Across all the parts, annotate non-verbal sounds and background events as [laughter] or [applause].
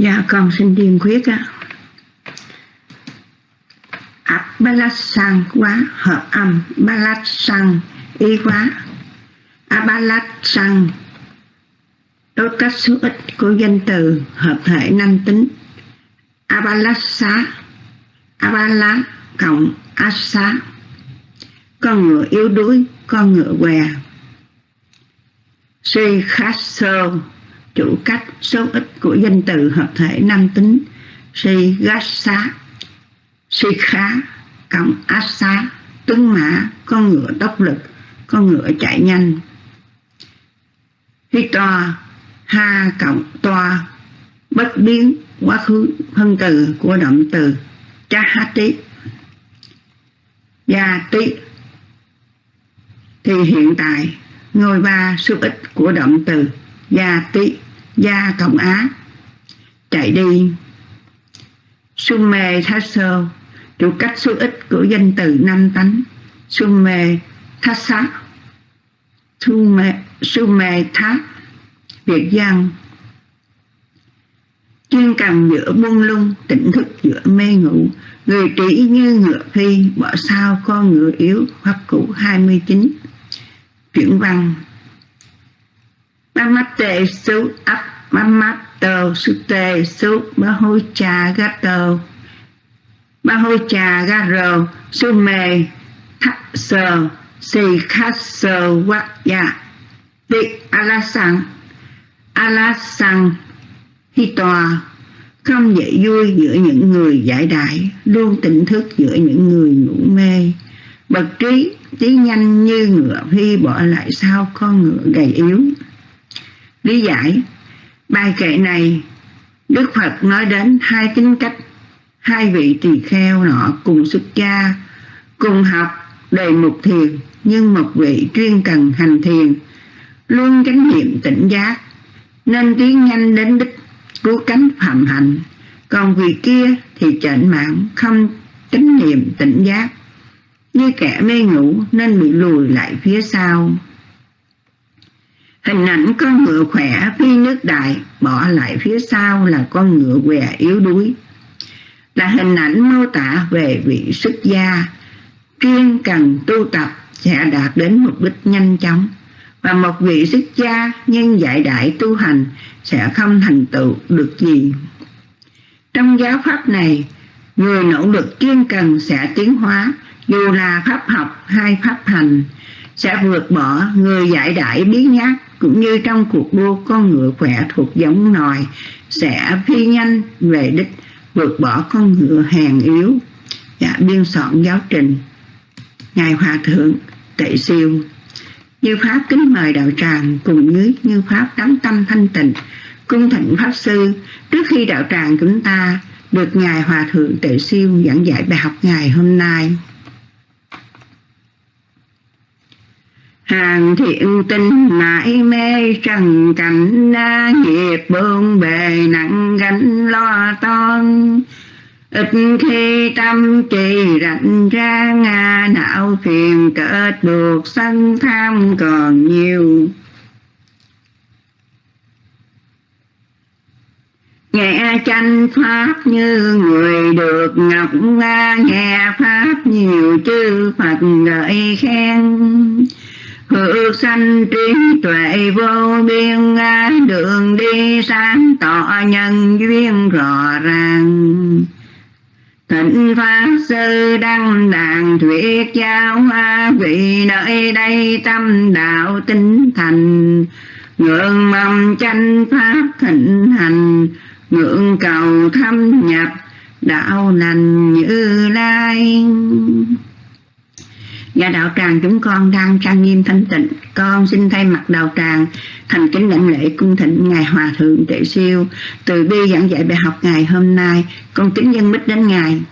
Dạ con xin điền khuyết á. abalasang quá hợp âm ba y quá. abalasang đối cách số ít của danh từ hợp thể nam tính. Abalasa, abala cộng asa. con ngựa yếu đuối con ngựa què suy khát sơ chủ cách số ít của danh từ hợp thể năm tính si gát si khá cộng asa tướng tuấn mã, con ngựa tốc lực, con ngựa chạy nhanh. Hi toa ha cộng toa, bất biến, quá khứ, phân từ của động từ chahati. Gia tí thì hiện tại, ngôi ba số ít của động từ gia tí gia cộng á, chạy đi. Summe thasso chủ cách số ít của danh từ năm tánh. Summe thassa summe summe thát việt văn chuyên cầm giữa buông lung, tỉnh thức giữa mê ngủ. Người trí như ngựa phi, bỏ sao con ngựa yếu pháp cũ 29 chuyển văn. Namaste su ap mamato sute su bahocha gato bahocha garo sume thắc sơ si khát sơ vát dạ. Alasang alasang Hitoa không dễ vui giữa những người giải đại luôn tỉnh thức giữa những người ngủ mê. Bậc trí trí nhanh như ngựa phi bỏ lại sau con ngựa gầy yếu. Lý giải bài kệ này, đức phật nói đến hai tính cách, hai vị tỳ kheo nọ cùng xuất gia, cùng học đề mục thiền nhưng một vị chuyên cần hành thiền, luôn chánh niệm tỉnh giác, nên tiến nhanh đến đích cứu cánh phạm hạnh. Còn vị kia thì chệnh mạng không chánh niệm tỉnh giác. Như kẻ mê ngủ nên bị lùi lại phía sau hình ảnh con ngựa khỏe phi nước đại bỏ lại phía sau là con ngựa què yếu đuối. Là hình ảnh mô tả về vị xuất gia chuyên cần tu tập sẽ đạt đến mục đích nhanh chóng. Và một vị xuất gia nhân dạy đại tu hành sẽ không thành tựu được gì. Trong giáo pháp này, người nỗ lực kiên cần sẽ tiến hóa, dù là pháp học hay pháp hành, sẽ vượt bỏ người giải đại biến nhát cũng như trong cuộc đua con ngựa khỏe thuộc giống nòi sẽ phi nhanh về đích vượt bỏ con ngựa hèn yếu. Dạ, biên soạn giáo trình. Ngài hòa thượng tệ siêu. Như pháp kính mời đạo tràng cùng với như pháp đắm tâm thanh tịnh cung thịnh pháp sư trước khi đạo tràng chúng ta được ngài hòa thượng tệ siêu giảng dạy bài học ngày hôm nay. Hàng thiện tinh mãi mê trần cảnh na nghiệp bương bề nặng gánh lo toan. Ít khi tâm trì rảnh ra, nga não phiền kết buộc sân tham còn nhiều. Nghe tranh pháp như người được ngọc nga, nghe pháp nhiều chư phật gợi khen hữu sanh trí tuệ vô biên đường đi sáng tỏ nhân duyên rõ ràng. Thịnh Pháp Sư Đăng Đàn Thuyết Giáo Hoa, Vị nơi đây tâm đạo tinh thành. Ngưỡng mầm tranh Pháp thịnh hành, Ngưỡng cầu thâm nhập, đạo lành như lai. Và đạo tràng chúng con đang trang nghiêm thanh tịnh. Con xin thay mặt đạo tràng thành kính lãnh lễ cung thịnh Ngài Hòa Thượng Tệ Siêu. Từ bi giảng dạy bài học ngày hôm nay, con kính dân mít đến Ngài.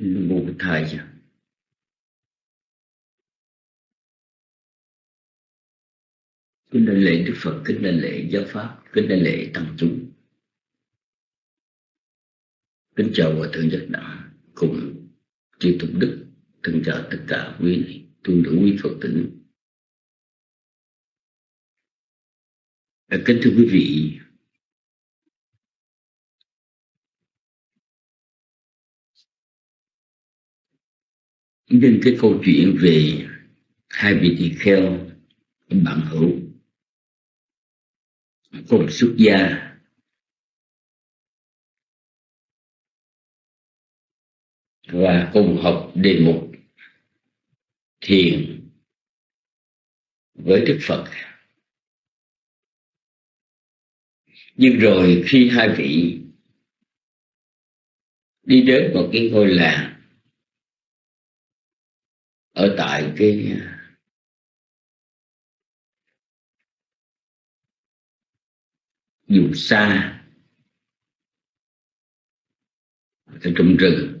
Một thời kính đảnh lễ đức phật, kính đảnh lễ giáo pháp, kính đảnh lễ tăng chúng. Kính chào hòa thượng nhất đẳng cùng chư tụng đức, thân chào tất cả quý tu nữ, quý phật tử. À, kính thưa quý vị, nhân cái câu chuyện về hai vị tỳ kheo bạn hữu cùng xuất gia và cùng học đề mục thiền với Đức Phật. Nhưng rồi khi hai vị đi đến một cái ngôi làng ở tại cái dù xa trong rừng.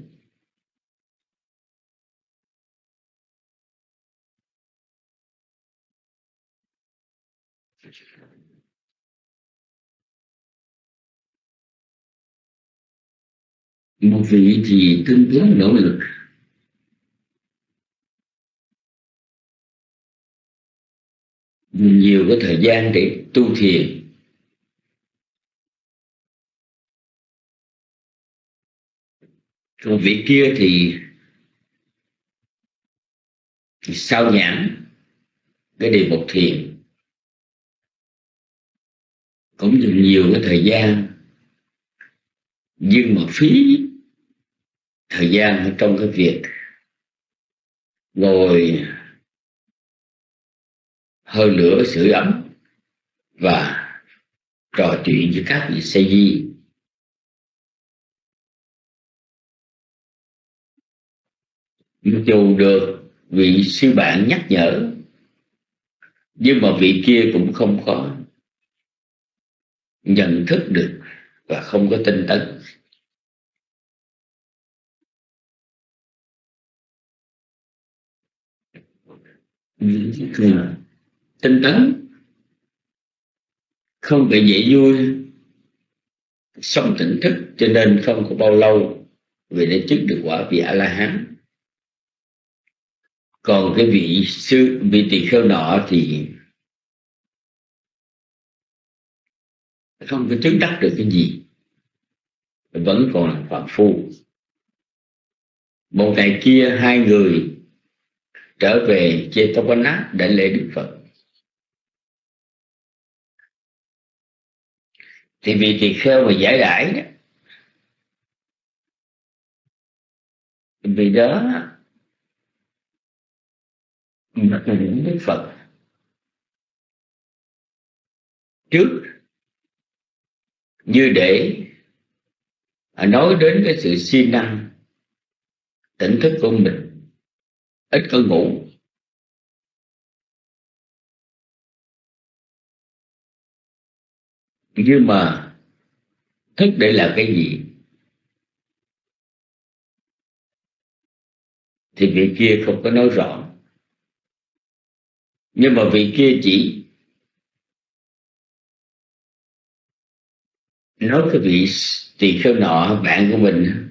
Một vị thì tương tướng nỗ lực. Nhiều cái thời gian để tu thiền còn vị kia thì, thì sao nhãn? Cái đề mục thiền. Cũng dùng nhiều cái thời gian. Nhưng mà phí thời gian trong cái việc ngồi hơi lửa sưởi ấm và trò chuyện với các vị sa di. Dù được vị sư bạn nhắc nhở, nhưng mà vị kia cũng không có nhận thức được và không có tinh tấn. Tinh tấn không bị dễ vui, sống tỉnh thức, cho nên không có bao lâu vì đã chứng được quả vị a la hán còn cái vị sư, vị tỳ kheo nọ thì không có chứng đắc được cái gì. Vẫn còn là phạm phu. Một ngày kia, hai người trở về Chetavana để lễ Đức Phật. Thì vì tỳ kheo mà giải đãi đó, vì đó mà những Đức Phật trước như để à, nói đến cái sự siêng năng, tỉnh thức của mình, ít có ngủ. Nhưng mà thức để là cái gì? Thì vị kia không có nói rõ nhưng mà vị kia chỉ nói cái vị tỳ kheo nọ, bạn của mình,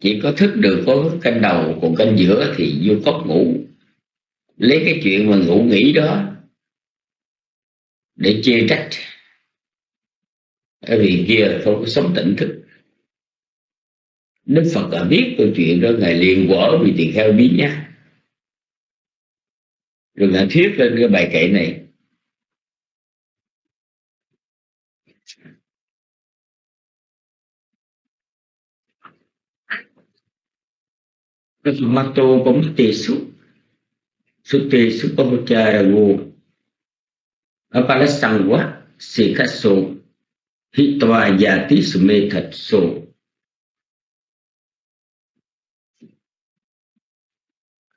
chỉ có thức được có canh đầu, còn canh giữa thì vô cốc ngủ. Lấy cái chuyện mà ngủ nghỉ đó để chê trách. Ở vì kia không có sống tỉnh thức. Đức Phật đã biết câu chuyện đó, Ngài liền quở vì tỳ kheo biết nhá rồi Ngài thuyết lên cái bài kệ này. Mato Pamate-su Sute Supamacharago Apalasangwa Sikhaso Hitwa Yati số,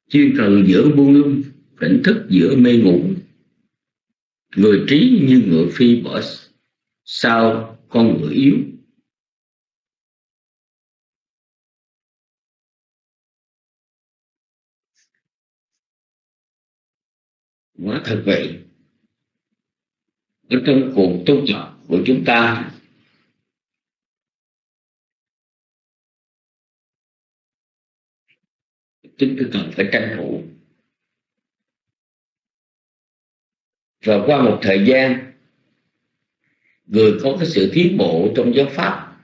Chuyên cần giữa buông lung Tỉnh thức giữa mê ngủ. Người trí như ngựa phi bỏ Sao con ngựa yếu? Quả thật vậy. Ở trong cuộc tu tập của chúng ta chúng ta cần phải tranh thủ. Và qua một thời gian, người có cái sự tiến bộ trong giáo pháp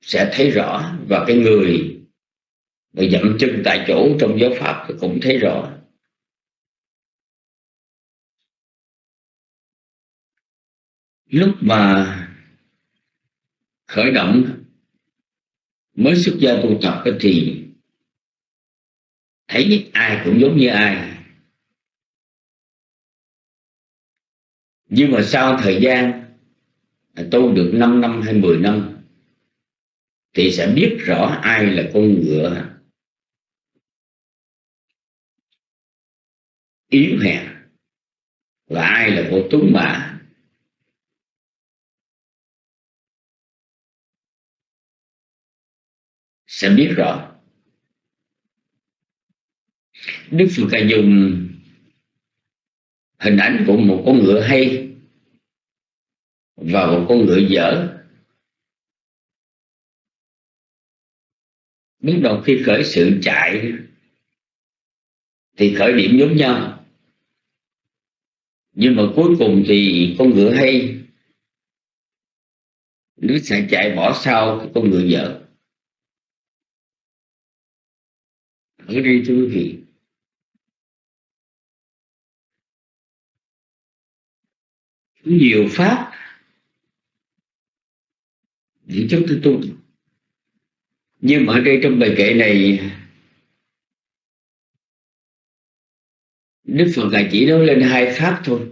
sẽ thấy rõ và cái người mà dậm chân tại chỗ trong giáo pháp thì cũng thấy rõ. Lúc mà khởi động mới xuất gia tu tập thì thấy ai cũng giống như ai. Nhưng mà sau thời gian à, tu được 5 năm hay 10 năm, thì sẽ biết rõ ai là con ngựa. Yếu hèn và ai là con tuấn mã. Sẽ biết rõ. Đức Phật Ca dùng hình ảnh của một con ngựa hay và một con ngựa dở. Lúc đầu khi khởi sự chạy thì khởi điểm giống nhau. Nhưng mà cuối cùng thì con ngựa hay nó sẽ chạy bỏ sau con ngựa dở. Ở đây thưa quý vị nhiều pháp để chúng tôi tu. Nhưng mà ở đây trong bài kệ này, Đức Phật là chỉ nói lên hai pháp thôi.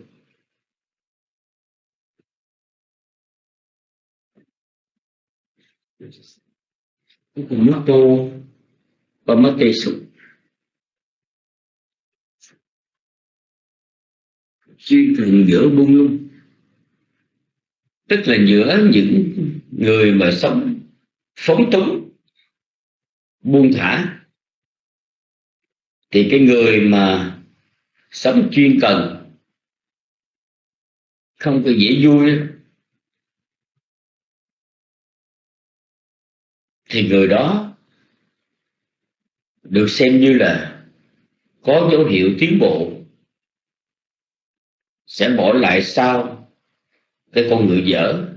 Cuối cùng mất tu và mất tê sụp chuyên cần giữa buông lung tức là giữa những người mà sống phóng túng, buông thả, thì cái người mà sống chuyên cần, không có dễ vui thì người đó được xem như là có dấu hiệu tiến bộ, sẽ bỏ lại sau cái con người dở,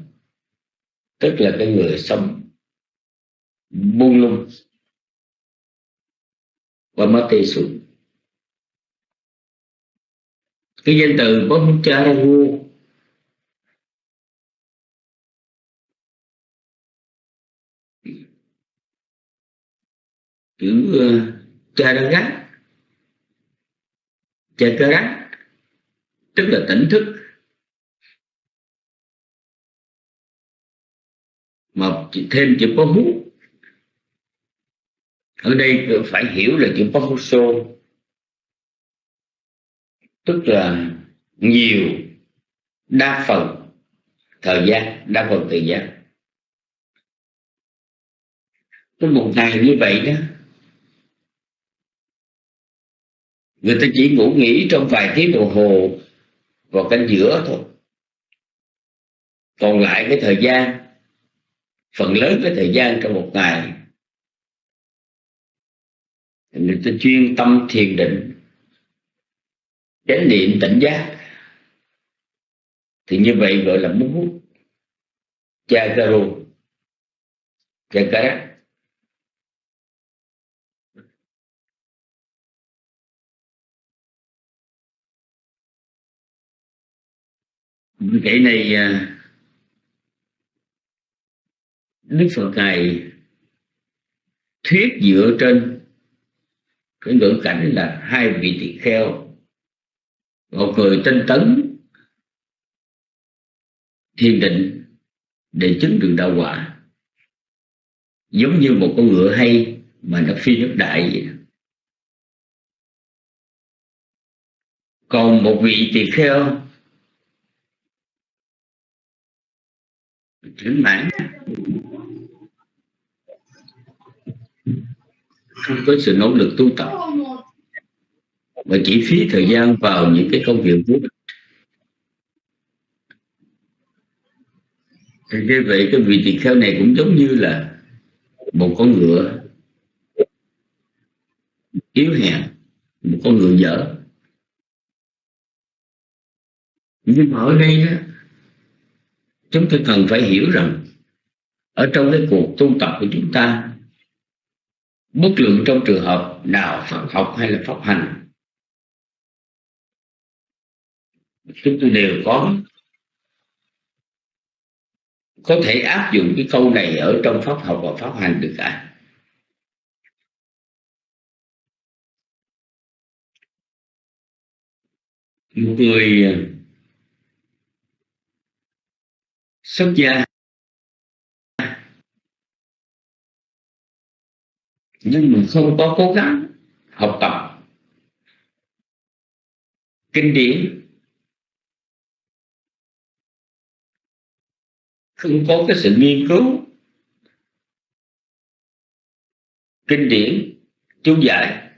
tức là cái người sống buông lung. Và mất tê xuống cái danh từ Brahmacharya chữ ờ, cha ra gác. Cha cơ Charagat tức là tỉnh thức. Mà thêm chữ có hút. Ở đây phải hiểu là chữ Pahuso tức là nhiều đa phần thời gian, đa phần thời gian. Có một ngày như vậy đó, người ta chỉ ngủ nghỉ trong vài tiếng đồng hồ vào canh giữa thôi. Còn lại cái thời gian phần lớn cái thời gian trong một ngày. Người ta chuyên tâm thiền định, chánh niệm tỉnh giác. Thì như vậy gọi là muốn hút chakaro chakara cái này à, Đức Phật này thuyết dựa trên cái ngữ cảnh là hai vị tỳ kheo, một người tinh tấn thiền định để chứng được đạo quả, giống như một con ngựa hay mà nó phi nước đại vậy còn một vị tỳ kheo, chứng mãn không có sự nỗ lực tu tập. Mà chỉ phí thời gian vào những cái công việc vô ích. Thì như vậy cái vị tỳ kheo này cũng giống như là một con ngựa yếu hèn, một con ngựa dở. Nhưng mà ở đây đó, chúng ta cần phải hiểu rằng ở trong cái cuộc tu tập của chúng ta bất luận trong trường hợp nào Phật học hay là pháp hành, chúng tôi đều có có thể áp dụng cái câu này ở trong pháp học và pháp hành được cả. Một người ờ, xuất gia nhưng mà không có cố gắng học tập. Kinh điển. Không có cái sự nghiên cứu. Kinh điển, chú giải.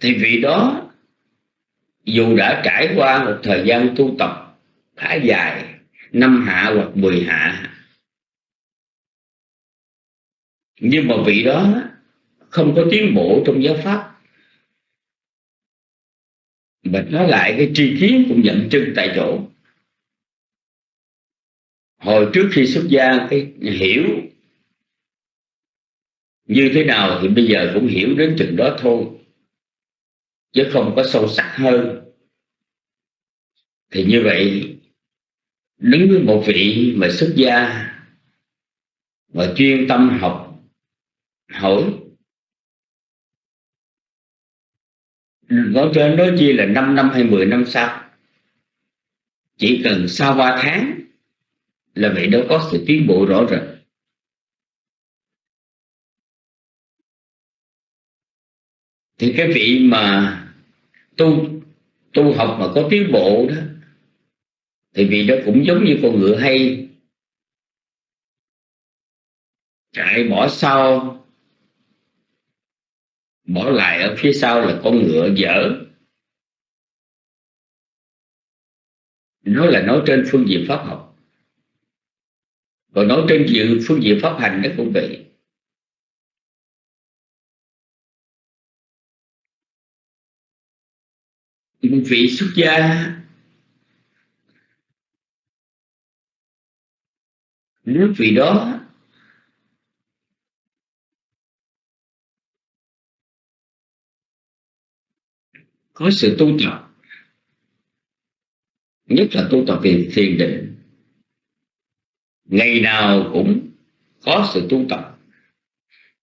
Thì vị đó, dù đã trải qua một thời gian tu tập khá dài, năm hạ hoặc mười hạ nhưng mà vị đó không có tiến bộ trong giáo pháp. Mình nói lại cái tri kiến cũng nhận chân tại chỗ. Hồi trước khi xuất gia, cái hiểu như thế nào thì bây giờ cũng hiểu đến chừng đó thôi. Chứ không có sâu sắc hơn. Thì như vậy, đứng với một vị mà xuất gia và chuyên tâm học hỏi nói trên nói chi là 5 năm hay 10 năm sau? Chỉ cần sau 3 tháng là vị đó có sự tiến bộ rõ rệt. Thì cái vị mà tu tu học mà có tiến bộ đó, thì vị đó cũng giống như con ngựa hay. Chạy bỏ sau bỏ lại ở phía sau là con ngựa dở. Nó là nói trên phương diện pháp học. Còn nói trên diện phương diện pháp hành nó cũng vậy. Vị xuất gia nếu vị đó có sự tu tập. Nhất là tu tập về thiền định. Ngày nào cũng có sự tu tập.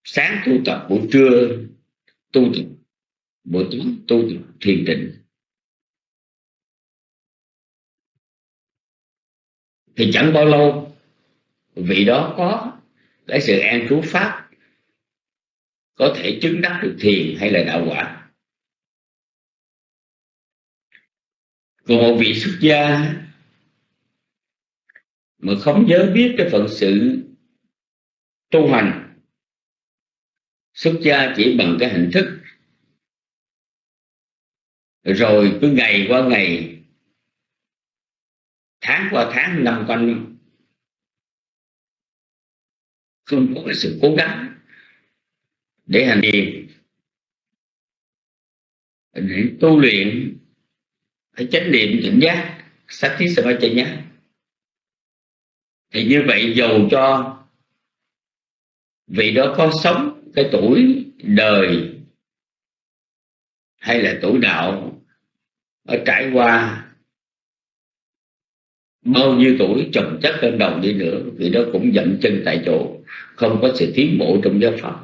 Sáng tu tập, buổi trưa tu tập, buổi tối tu tập, thiền định. Thì chẳng bao lâu, vị đó có cái sự an trú pháp, có thể chứng đắc được thiền hay là đạo quả. Còn một vị xuất gia mà không nhớ biết cái phận sự tu hành, xuất gia chỉ bằng cái hình thức rồi cứ ngày qua ngày, tháng qua tháng, năm qua năm, không có cái sự cố gắng để hành thiền, để tu luyện phải chánh niệm tỉnh giác sát thí sa nhá thì như vậy dầu cho vị đó có sống cái tuổi đời hay là tuổi đạo ở trải qua bao nhiêu tuổi chồng chất lên đầu đi nữa, vị đó cũng dậm chân tại chỗ, không có sự tiến bộ trong giáo pháp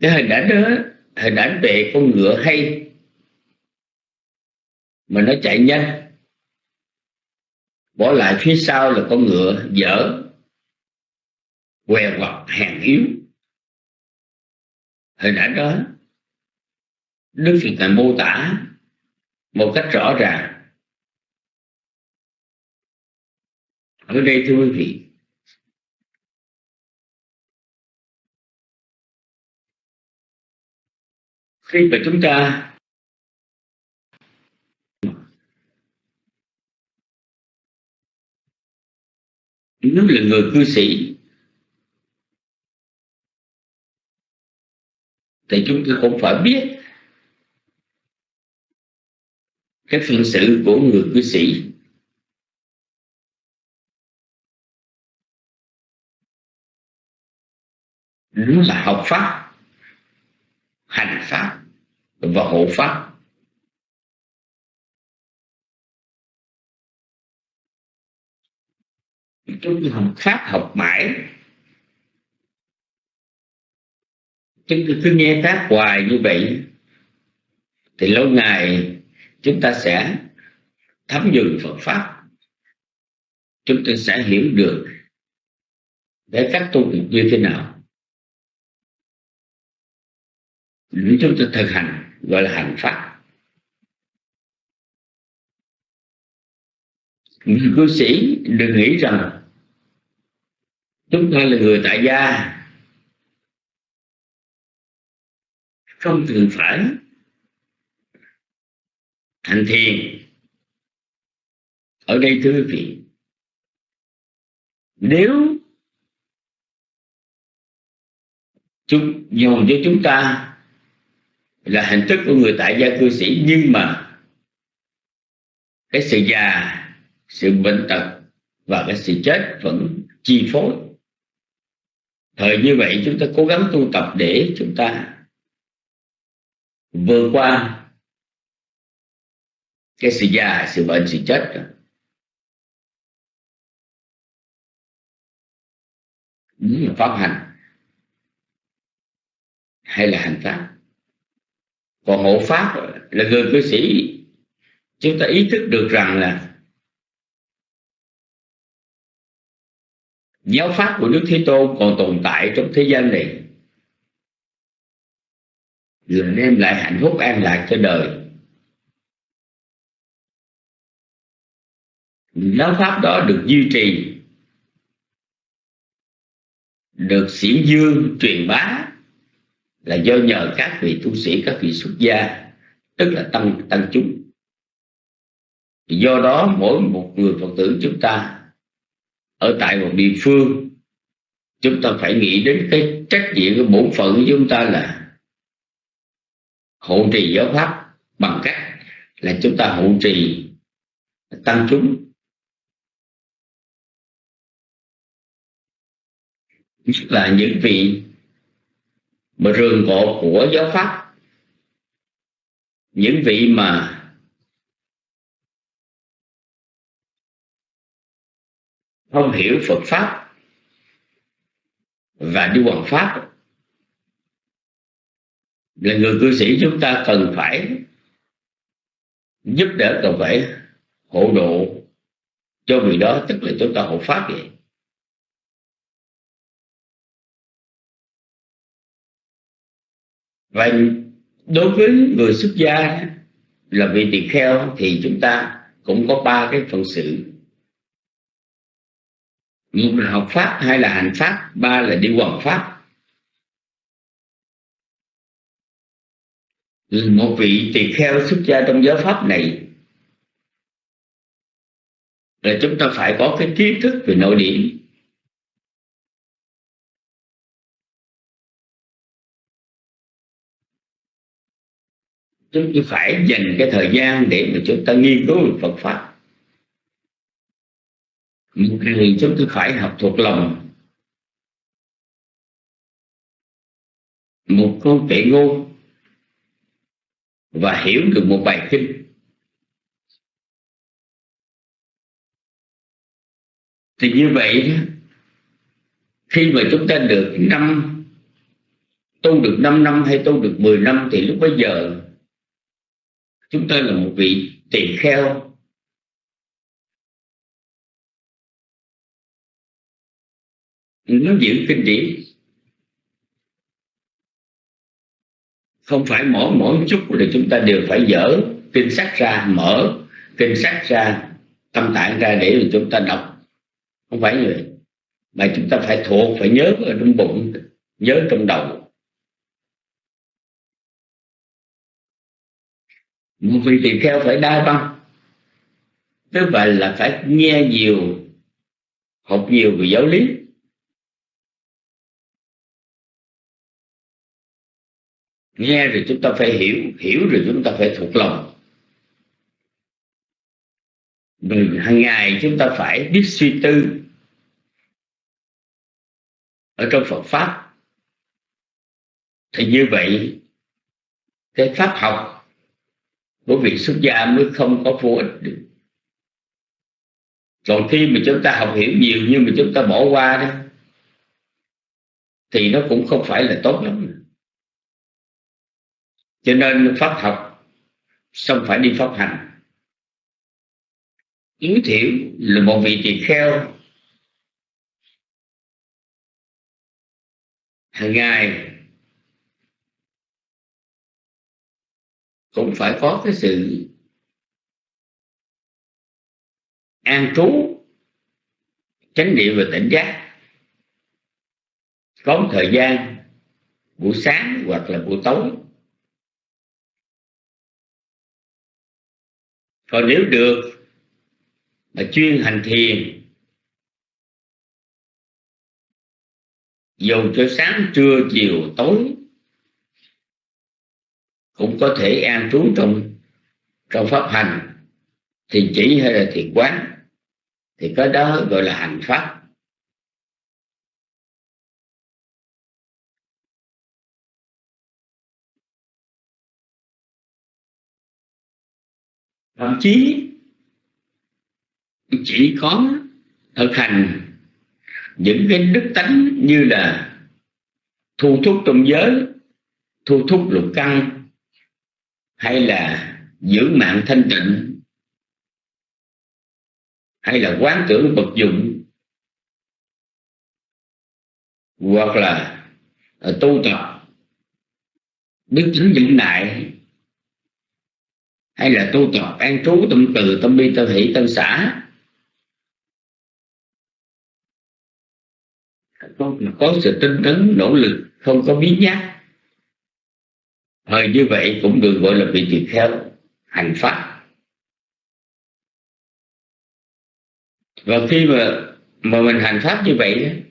cái hình ảnh đó, hình ảnh về con ngựa hay mà nó chạy nhanh. Bỏ lại phía sau là con ngựa dở, què quặt, hèn yếu. Hình ảnh đó, đức phật ngài mô tả một cách rõ ràng. Ở đây thưa quý vị, khi mà chúng ta nếu là người cư sĩ, thì chúng ta cũng phải biết cái phân sự của người cư sĩ. Nó là học pháp, hành pháp và hộ pháp. Chúng ta học pháp học mãi. Chúng ta cứ nghe pháp hoài như vậy, thì lâu ngày chúng ta sẽ thấm nhuần Phật pháp. Chúng ta sẽ hiểu được để các tu như thế nào. Để chúng ta thực hành, gọi là hành pháp. Người cư sĩ đừng nghĩ rằng chúng ta là người tại gia. Không cần phải hành thiền. Ở đây thưa quý vị, nếu chúng dồn cho chúng ta là hình thức của người tại gia cư sĩ, nhưng mà cái sự già, sự bệnh tật và cái sự chết vẫn chi phối thời như vậy chúng ta cố gắng tu tập để chúng ta vượt qua cái sự già, sự bệnh, sự chết đó. là pháp hành hay là hành pháp còn hộ pháp là người cư sĩ, chúng ta ý thức được rằng là giáo pháp của Đức Thế Tôn còn tồn tại trong thế gian này. Là đem lại hạnh phúc an lạc cho đời. Giáo pháp đó được duy trì, được xiển dương truyền bá là do nhờ các vị tu sĩ, các vị xuất gia, tức là tăng tăng chúng. Do đó mỗi một người phật tử chúng ta ở tại một địa phương, chúng ta phải nghĩ đến cái trách nhiệm, cái bổn phận của chúng ta là hộ trì giáo pháp bằng cách là chúng ta hộ trì tăng chúng. Là những vị mà rường cột của giáo pháp, những vị mà không hiểu Phật pháp và đi hoàng pháp. Là người cư sĩ chúng ta cần phải giúp đỡ, cần phải hộ độ cho người đó, tức là chúng ta hộ pháp vậy. Và đối với người xuất gia là vị tỳ kheo thì chúng ta cũng có ba cái phần sự một là học pháp, hai là hành pháp, ba là đi quần pháp. Một vị tỳ kheo xuất gia trong giáo pháp này. Là chúng ta phải có cái kiến thức về nội điểm. Chúng ta phải dành cái thời gian để mà chúng ta nghiên cứu về Phật pháp một ngày chúng ta phải học thuộc lòng. Một câu kệ ngôn và hiểu được một bài kinh. Thì như vậy khi mà chúng ta được năm, tu được 5 năm hay tu được 10 năm, thì lúc bây giờ, chúng ta là một vị tỳ kheo. Nó giữ kinh điển. Không phải mỗi mỗi chút là chúng ta đều phải dở kinh sách ra, mở kinh sách ra, tâm tạng ra để chúng ta đọc. Không phải như vậy. Mà chúng ta phải thuộc, phải nhớ ở trong bụng, nhớ trong đầu. Một vị tỳ kheo phải đa văn. Tức vậy là phải nghe nhiều, học nhiều về giáo lý. Nghe rồi chúng ta phải hiểu hiểu rồi chúng ta phải thuộc lòng. Rồi hàng ngày chúng ta phải biết suy tư ở trong Phật pháp. Thì như vậy, cái pháp học của việc xuất gia mới không có vô ích được. Còn khi mà chúng ta học hiểu nhiều nhưng mà chúng ta bỏ qua đó, thì nó cũng không phải là tốt lắm cho nên pháp học xong phải đi pháp hành? Yếu thiểu là một vị tỳ kheo. Hàng ngày cũng phải có cái sự an trú, chánh niệm và tỉnh giác. Có một thời gian, buổi sáng hoặc là buổi tối còn nếu được mà chuyên hành thiền dù cho sáng, trưa, chiều, tối, cũng có thể an trú trong trong pháp hành thì chỉ hay là thiền quán. Thì cái đó gọi là hành pháp. Thậm chí, chỉ có thực hành những cái đức tánh như là thu thúc trong giới, thu thúc lục căn, hay là giữ mạng thanh tịnh, hay là quán tưởng vật dụng, hoặc là à, tu tập đức tính nhẫn nại hay là tu tập an trú tâm từ, tâm bi, tâm hỷ, tâm xã. Có sự tinh tấn, nỗ lực, không có biến nhát. Thời như vậy cũng được gọi là vị tỳ kheo, hành pháp. Và khi mà mà mình hành pháp như vậy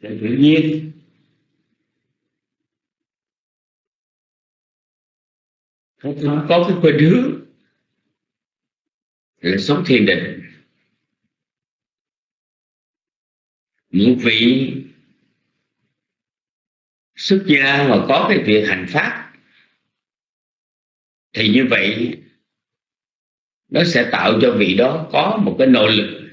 để tự nhiên không có cái khuynh hướng là sống thiền định. Những vị xuất gia mà có cái việc hành pháp, thì như vậy nó sẽ tạo cho vị đó có một cái nội lực.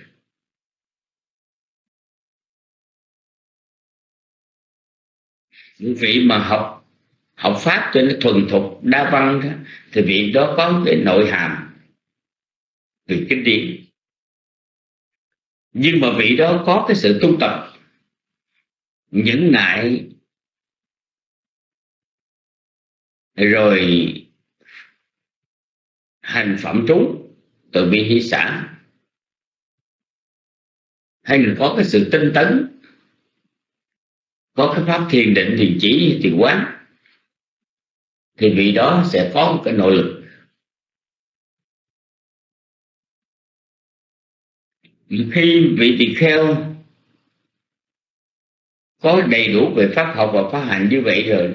Vị mà học học pháp cho nó thuần thục đa văn đó, thì vị đó có cái nội hàm từ kinh điển. Nhưng mà vị đó có cái sự tu tập nhẫn nại rồi hành phẩm trú từ bi hỷ xã. Hay là có cái sự tinh tấn có cái pháp thiền định thiền chỉ thiền quán, thì vị đó sẽ có một cái nội lực. Khi vị tỳ kheo có đầy đủ về pháp học và pháp hành như vậy rồi,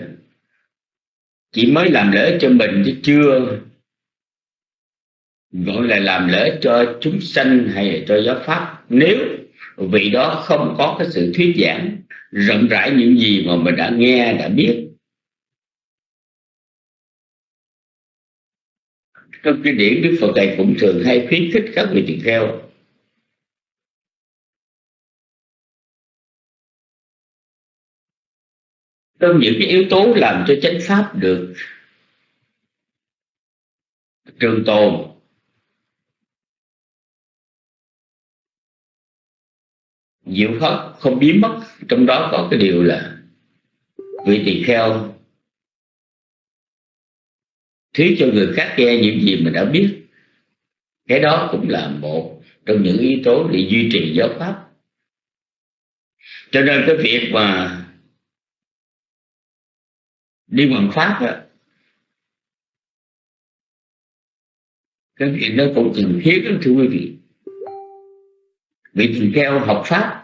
chỉ mới làm lễ cho mình chứ chưa gọi là làm lễ cho chúng sanh hay là cho giáo pháp. Nếu vị đó không có cái sự thuyết giảng, rộng rãi những gì mà mình đã nghe, đã biết. Trong cái điển, đức phật thầy cũng thường hay khuyến khích các vị tỳ kheo. Trong những cái yếu tố làm cho chánh pháp được trường tồn diệu pháp không biến mất, trong đó có cái điều là vị tỳ kheo. Thuyết cho người khác nghe những gì mình đã biết. Cái đó cũng là một trong những yếu tố để duy trì giáo pháp. Cho nên cái việc mà đi bằng pháp á, cái việc đó cũng cần thiết lắm, thưa quý vị. Vị tỳ kheo học pháp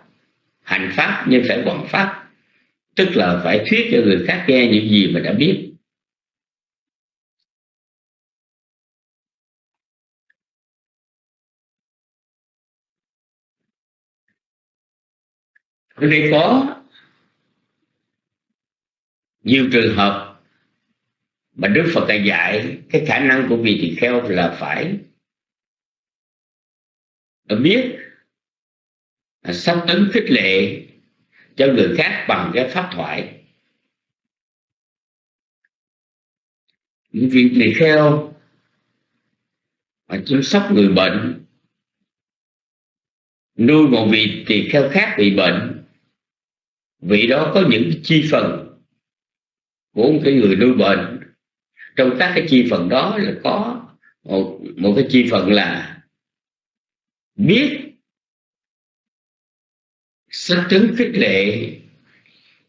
hành pháp nhưng phải quảng pháp. Tức là phải thuyết cho người khác nghe những gì mà đã biết. Ở đây có nhiều trường hợp mà Đức Phật đã dạy, cái khả năng của vị tỳ kheo là phải biết sắp tấn khích lệ cho người khác bằng cái pháp thoại. Những việc tỳ kheo mà chăm sóc người bệnh. Nuôi một vị tỳ kheo khác bị bệnh. Vị đó có những chi phần của một cái người nuôi bệnh. Trong các cái chi phần đó là có một, một cái chi phần là biết sách chứng khích lệ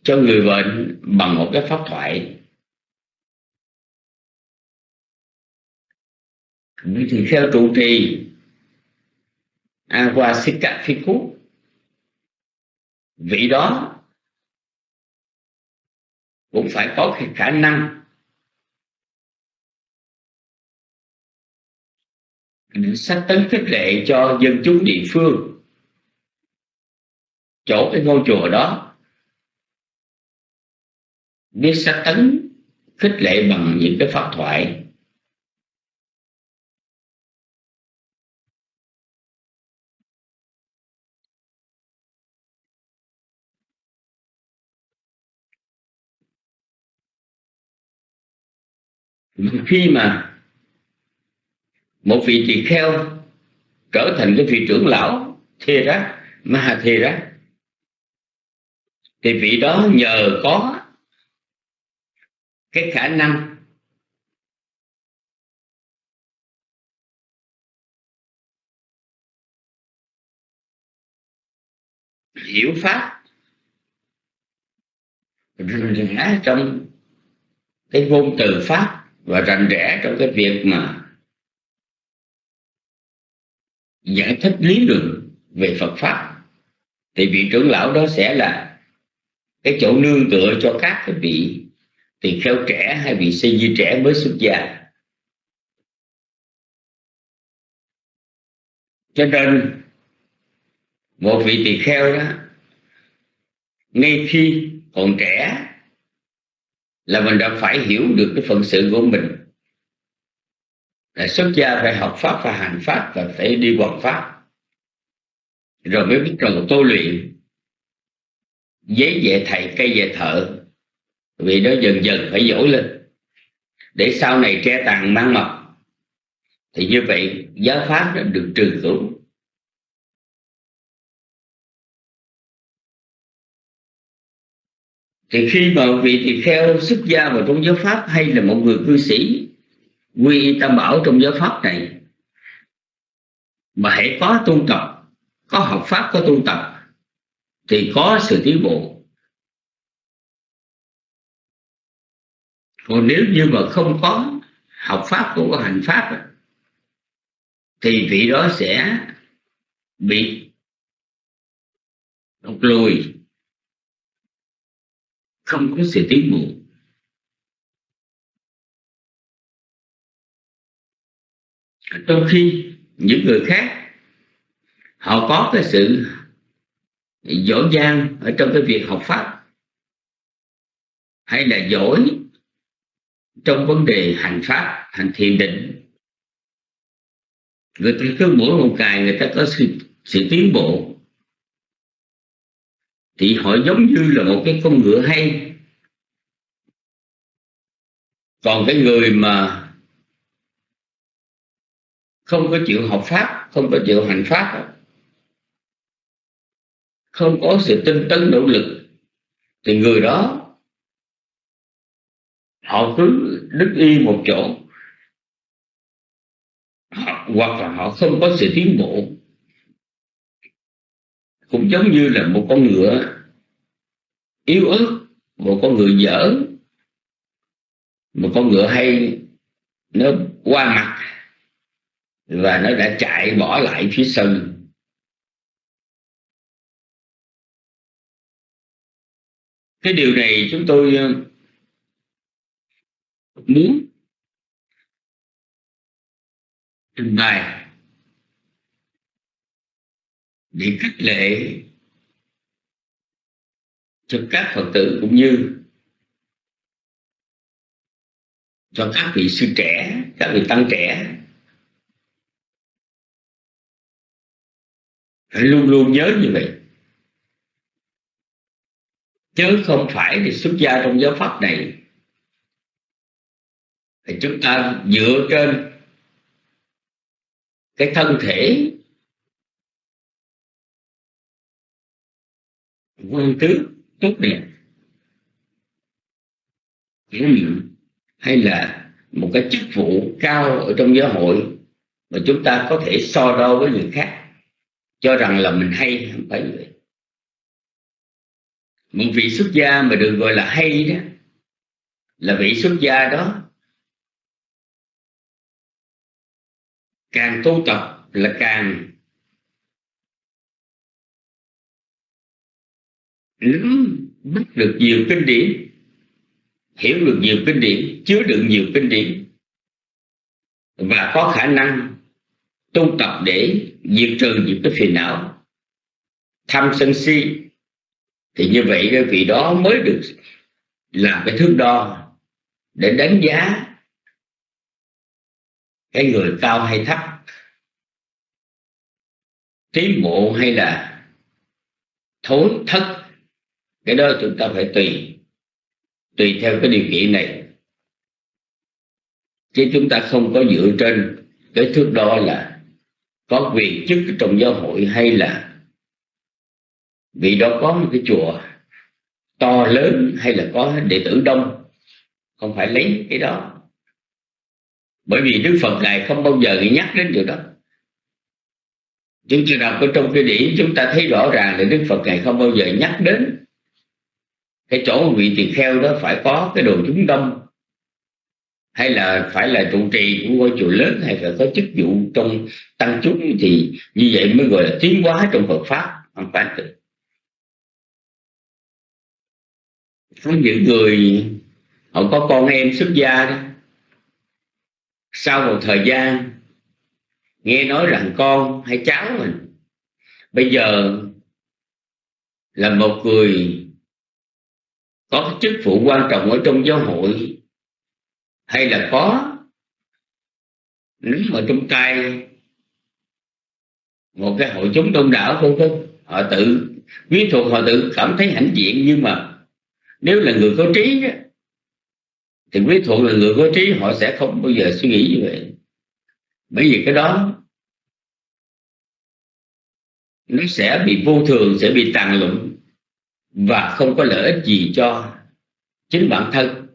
cho người bệnh bằng một cái pháp thoại. Thì theo trụ trì Awasika Phiku vị đó cũng phải có cái khả năng sách tấn khích lệ cho dân chúng địa phương chỗ cái ngôi chùa đó. Biết sách tấn, khích lệ bằng những cái pháp thoại. Khi mà một vị tỳ kheo trở thành cái vị trưởng lão thê ra ma thê ra thì vị đó nhờ có cái khả năng. Hiểu pháp rành rẽ trong cái ngôn từ pháp và rành rẽ trong cái việc mà giải thích lý luận về Phật pháp. Thì vị trưởng lão đó sẽ là cái chỗ nương tựa cho các cái vị tỳ kheo trẻ hay vị sư di trẻ mới xuất gia. Cho nên, một vị tỳ kheo đó, ngay khi còn trẻ, là mình đã phải hiểu được cái phận sự của mình. Là xuất gia phải học pháp và hành pháp và phải đi hoàn pháp. Rồi mới bắt đầu tu luyện giấy về thầy, cây về thợ. Vì nó dần dần phải dỗi lên. Để sau này tre tàn mang mật thì như vậy, giáo pháp đã được trừ cửu thì khi mà vị tỳ kheo xuất gia vào trong giáo pháp hay là một người cư sĩ, quy y tam bảo trong giáo pháp này, mà hãy có tu tập, có học pháp, có tu tập thì có sự tiến bộ. Còn nếu như mà không có học pháp cũng có hành pháp thì vị đó sẽ bị lùi. Không có sự tiến bộ. Trong khi những người khác, họ có cái sự giỏi giang ở trong cái việc học pháp. Hay là giỏi trong vấn đề hành pháp hành thiền định. Người ta cứ mỗi một ngày người ta có sự, sự tiến bộ. Thì họ giống như là một cái con ngựa hay. Còn cái người mà không có chịu học pháp không có chịu hành pháp không có sự tinh tấn nỗ lực thì người đó họ cứ đứng y một chỗ. Họ, hoặc là họ không có sự tiến bộ. Cũng giống như là một con ngựa yếu ớt một con ngựa dở một con ngựa hay nó qua mặt và nó đã chạy bỏ lại phía sau. Cái điều này chúng tôi ờ, muốn trình bày để khích lệ cho các phật tử cũng như cho các vị sư trẻ, các vị tăng trẻ phải luôn luôn nhớ như vậy chứ không phải thì xuất gia trong giáo pháp này. Thì chúng ta dựa trên cái thân thể quan tứ tốt đẹp. Hay là một cái chức vụ cao ở trong giáo hội mà chúng ta có thể so đo với người khác, cho rằng là mình hay không phải vậy một vị xuất gia mà được gọi là hay đó, là vị xuất gia đó càng tu tập là càng nắm bắt được nhiều kinh điển, hiểu được nhiều kinh điển, chứa đựng nhiều kinh điển và có khả năng tu tập để diệt trừ những cái phiền não. Tham sân si thì như vậy cái vị đó mới được làm cái thước đo để đánh giá cái người cao hay thấp, tiến bộ hay là thối thất. Cái đó chúng ta phải tùy tùy theo cái điều kiện này. Chứ chúng ta không có dựa trên cái thước đo là có quyền chức trong giáo hội hay là vì đó có một cái chùa to lớn hay là có đệ tử đông, không phải lấy cái đó. Bởi vì đức phật ngài không bao giờ nhắc đến điều đó. Chúng ta đọc ở trong cái điển chúng ta thấy rõ ràng là đức phật ngài không bao giờ nhắc đến cái chỗ vị tỳ kheo đó phải có cái đồ chúng đông, hay là phải là trụ trì của ngôi chùa lớn, hay là có chức vụ trong tăng chúng, thì như vậy mới gọi là tiến hóa trong Phật pháp. Không phải. Có những người, họ có con em xuất gia đó. Sau một thời gian, nghe nói rằng con hay cháu mình. Bây giờ là một người có chức vụ quan trọng ở trong giáo hội, hay là có, nắm ở trong tay một cái hội chúng đông đảo không? Không. Họ tự quý thuộc họ tự cảm thấy hãnh diện nhưng mà nếu là người có trí đó, thì quý thuộc là người có trí họ sẽ không bao giờ suy nghĩ như vậy. Bởi vì cái đó nó sẽ bị vô thường sẽ bị tàn lụng và không có lợi ích gì cho chính bản thân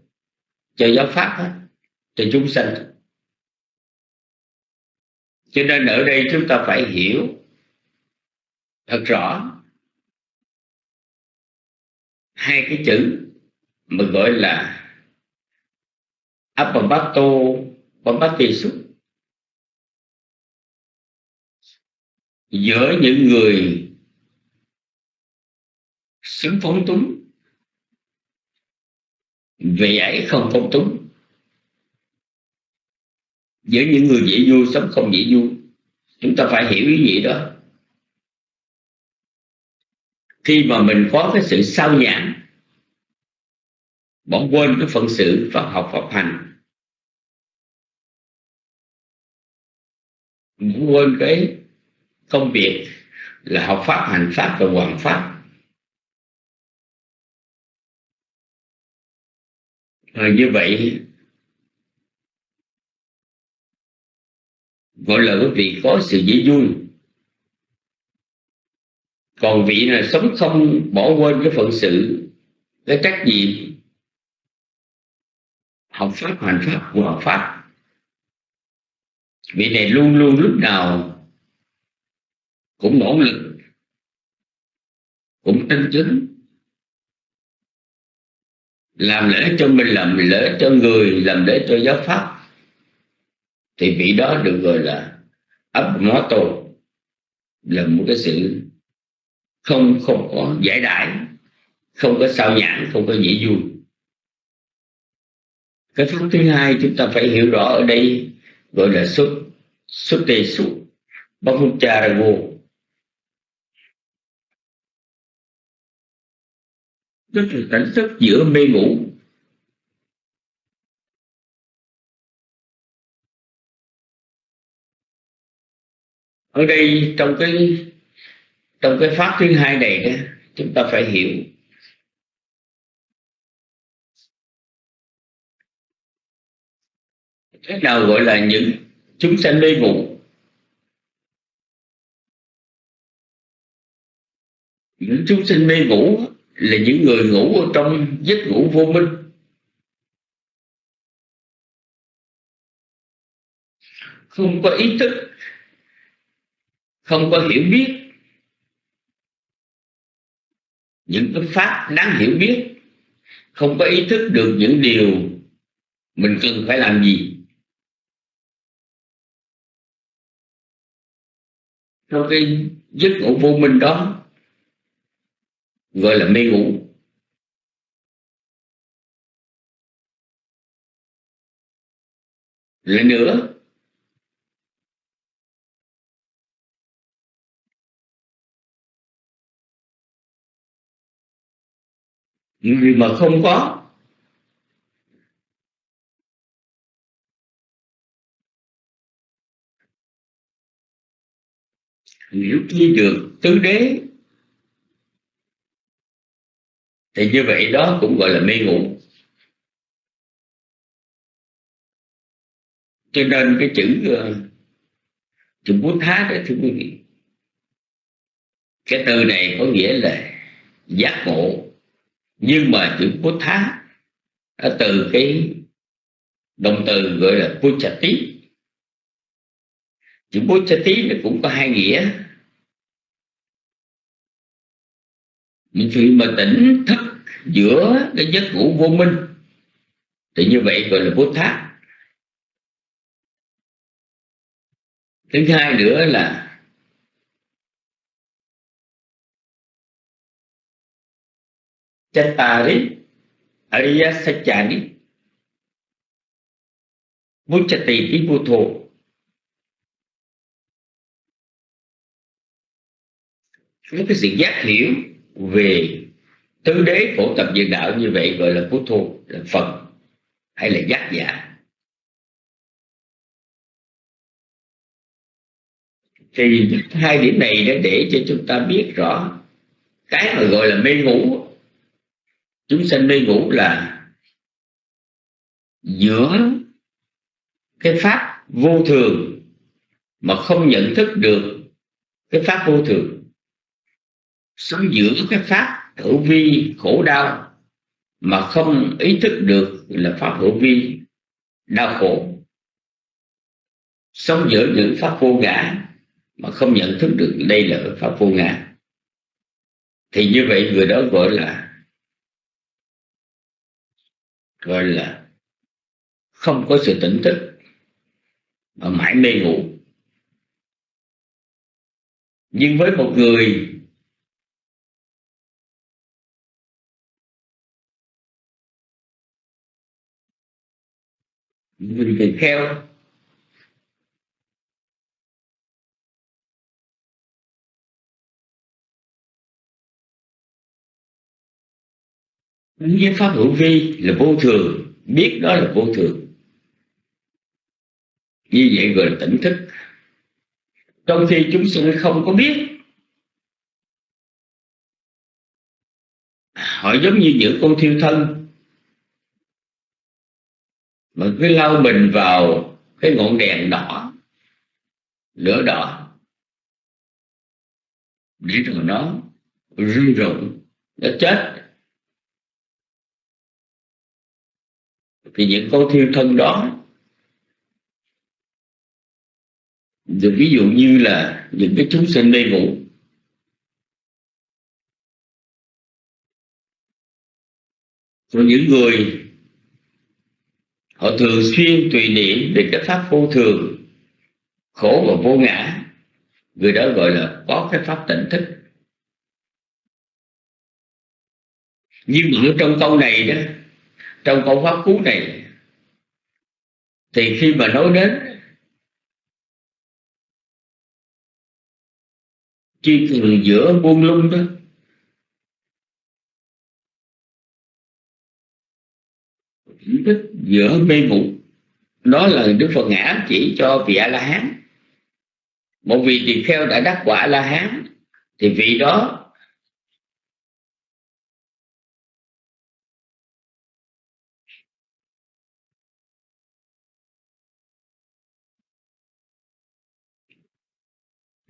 cho giáo pháp hết cho chúng sanh. Cho nên ở đây chúng ta phải hiểu thật rõ hai cái chữ mà gọi là Apabato Pabatisu giữa những người xứng phóng túng, vì ấy không phóng túng. Giữa những người dễ vui sống không dễ vui chúng ta phải hiểu ý nghĩa đó khi mà mình có cái sự sao nhãn bỏ quên cái phận sự Phật học Phật hành. Bỏ quên cái công việc là học pháp hành pháp và hoàn pháp. À, như vậy gọi là quý vị có sự dễ vui còn vị là sống không bỏ quên cái phận sự, cái trách nhiệm, học pháp, hành pháp, của học pháp? Vị này luôn luôn lúc nào cũng nỗ lực, cũng tinh chính, làm lễ cho mình, làm lễ cho người, làm lễ cho giáo pháp. Thì vị đó được gọi là ấp mó tô là một cái sự không không có giải đãi, không có sao nhãn, không có dễ vui. Cái pháp thứ hai chúng ta phải hiểu rõ ở đây, gọi là xuất xuất tê su Bahucharago tức là cảnh thức giữa mê ngủ. Ở đây trong cái trong cái pháp thứ hai này đó, chúng ta phải hiểu. Thế nào gọi là những chúng sanh mê ngủ những chúng sinh mê ngủ là những người ngủ ở trong giấc ngủ vô minh. Không có ý thức, không có hiểu biết những cái pháp đáng hiểu biết, không có ý thức được những điều mình cần phải làm gì. Trong cái giấc ngủ vô minh đó, gọi là mê ngủ. Lại nữa người mà không có, hiểu chi được tứ đế. Thì như vậy đó cũng gọi là mê ngủ. Cho nên cái chữ ờ, chữ bút thá đó, thưa quý vị, cái từ này có nghĩa là giác ngộ nhưng mà chữ bút à, từ cái động từ gọi là puchati chữ puchati nó cũng có hai nghĩa. Mình chuyện mà tỉnh thức giữa cái giấc ngủ vô minh, thì như vậy gọi là Buddha thứ hai nữa là Chattari Ariya Sachani Muchati Viputo những cái sự giác hiểu về tứ đế phổ tập diện đạo như vậy gọi là phú thu là phật, hay là giác giả. Thì hai điểm này đã để cho chúng ta biết rõ cái mà gọi là mê ngủ chúng sanh mê ngủ là giữa cái pháp vô thường mà không nhận thức được cái pháp vô thường. Sống giữa cái pháp hữu vi khổ đau mà không ý thức được là pháp hữu vi đau khổ. Sống giữa những pháp vô ngã mà không nhận thức được đây là pháp vô ngã. Thì như vậy người đó gọi là gọi là không có sự tỉnh thức, mà mãi mê ngủ. Nhưng với một người người kheo với pháp hữu vi là vô thường, biết đó là vô thường. Như vậy gọi là tỉnh thức. Trong khi chúng sinh không có biết, họ giống như những con thiêu thân. Mà cứ lau mình vào cái ngọn đèn đỏ, lửa đỏ, để rồi nó rung rụng, nó chết. Thì những con thiêu thân đó được ví dụ như là những cái chúng sinh mê ngủ, rồi những người họ thường xuyên tùy niệm về cái pháp vô thường, khổ và vô ngã, người đó gọi là có cái pháp tỉnh thức nhưng ở trong câu này đó trong câu pháp cú này, thì khi mà nói đến chi cần giữa buông lung đó thức giữa mê ngủ, đó là đức phật ngã chỉ cho vị a la hán. Một vị tỳ kheo đã đắc quả la hán, thì vị đó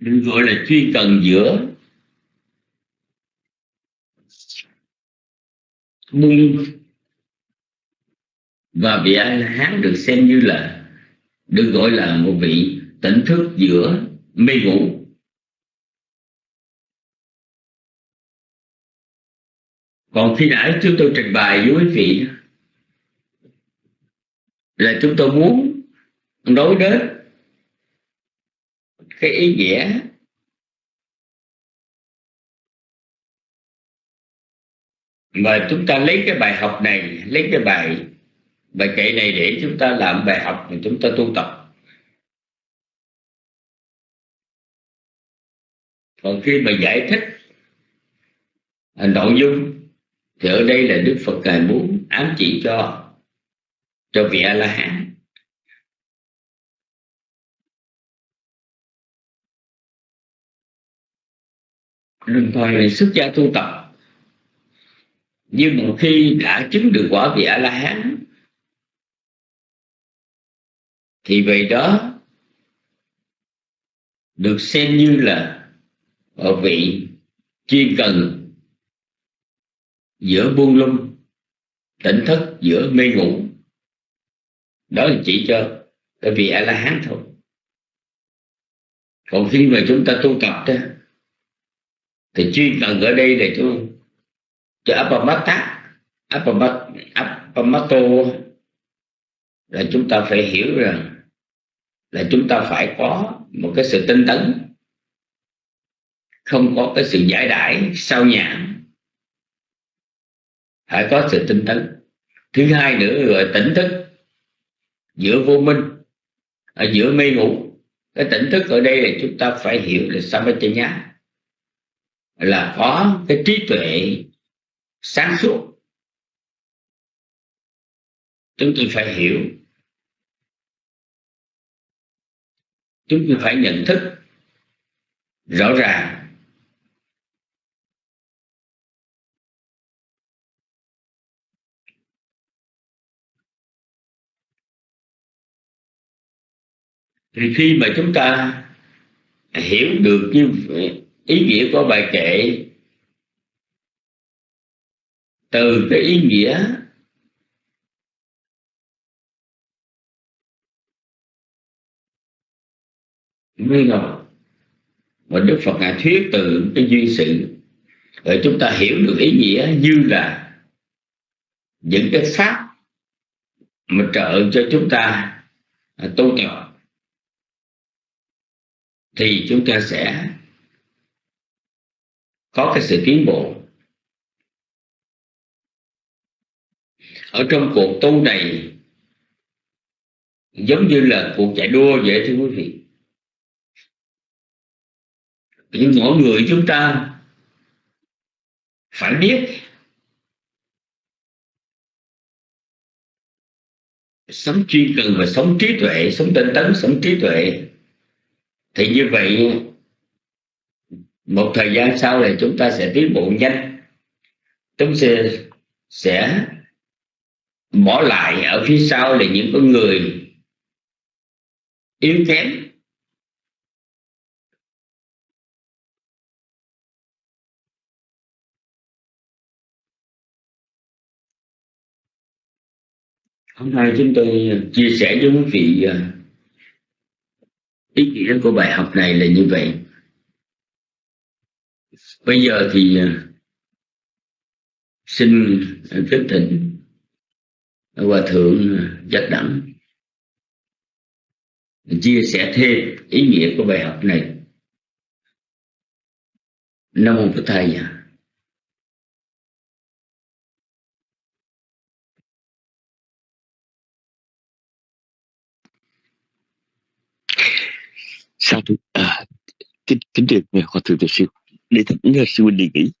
được gọi là chuyên cần giữa. Buông và vị a la hán được xem như là, được gọi là một vị tỉnh thức giữa mê ngủ còn khi nãy chúng tôi trình bày với quý vị là chúng tôi muốn nói đến cái ý nghĩa. Mà chúng ta lấy cái bài học này, lấy cái bài bài kệ này để chúng ta làm bài học mà chúng ta tu tập. Còn khi mà giải thích nội dung thì ở đây là đức phật ngài muốn ám chỉ cho cho vị a la hán. Đồng thời là xuất gia tu tập. Nhưng một khi đã chứng được quả vị a la hán thì về đó được xem như là ở vị chuyên cần giữa buông lung, tỉnh thức giữa mê ngủ. Đó là chỉ cho cái vị a la hán thôi. Còn khi mà chúng ta tu tập đó thì chuyên cần ở đây là cho cho apamata apamato là chúng ta phải hiểu rằng là chúng ta phải có một cái sự tinh tấn. Không có cái sự giải đãi, sao nhãn phải có sự tinh tấn. Thứ hai nữa gọi tỉnh thức giữa vô minh, ở giữa mê ngủ. Cái tỉnh thức ở đây là chúng ta phải hiểu là samatanya là có cái trí tuệ sáng suốt chúng tôi phải hiểu chúng tôi phải nhận thức rõ ràng thì khi mà chúng ta hiểu được như vậy ý nghĩa của bài kệ từ cái ý nghĩa mê ngọc mà Đức Phật ngài thuyết từ cái duy sự. Để chúng ta hiểu được ý nghĩa như là những cái pháp mà trợ cho chúng ta tu tập, thì chúng ta sẽ có cái sự tiến bộ. Ở trong cuộc tu này, giống như là cuộc chạy đua vậy thưa quý vị. Nhưng mỗi người chúng ta phải biết sống chuyên cần và sống trí tuệ, sống tinh tấn, sống trí tuệ. Thì như vậy một thời gian sau này chúng ta sẽ tiến bộ nhanh. Chúng sẽ sẽ bỏ lại ở phía sau là những con người yếu kém. Hôm nay chúng tôi chia sẻ với quý vị à, ý nghĩa của bài học này là như vậy bây giờ thì à, xin kính thỉnh hòa thượng à, giác đẳng chia sẻ thêm ý nghĩa của bài học này. Nam mô phật thầy sao thưa à, kính kính được hòa thượng đại sư? Đi để thỉnh sư huynh đi nghỉ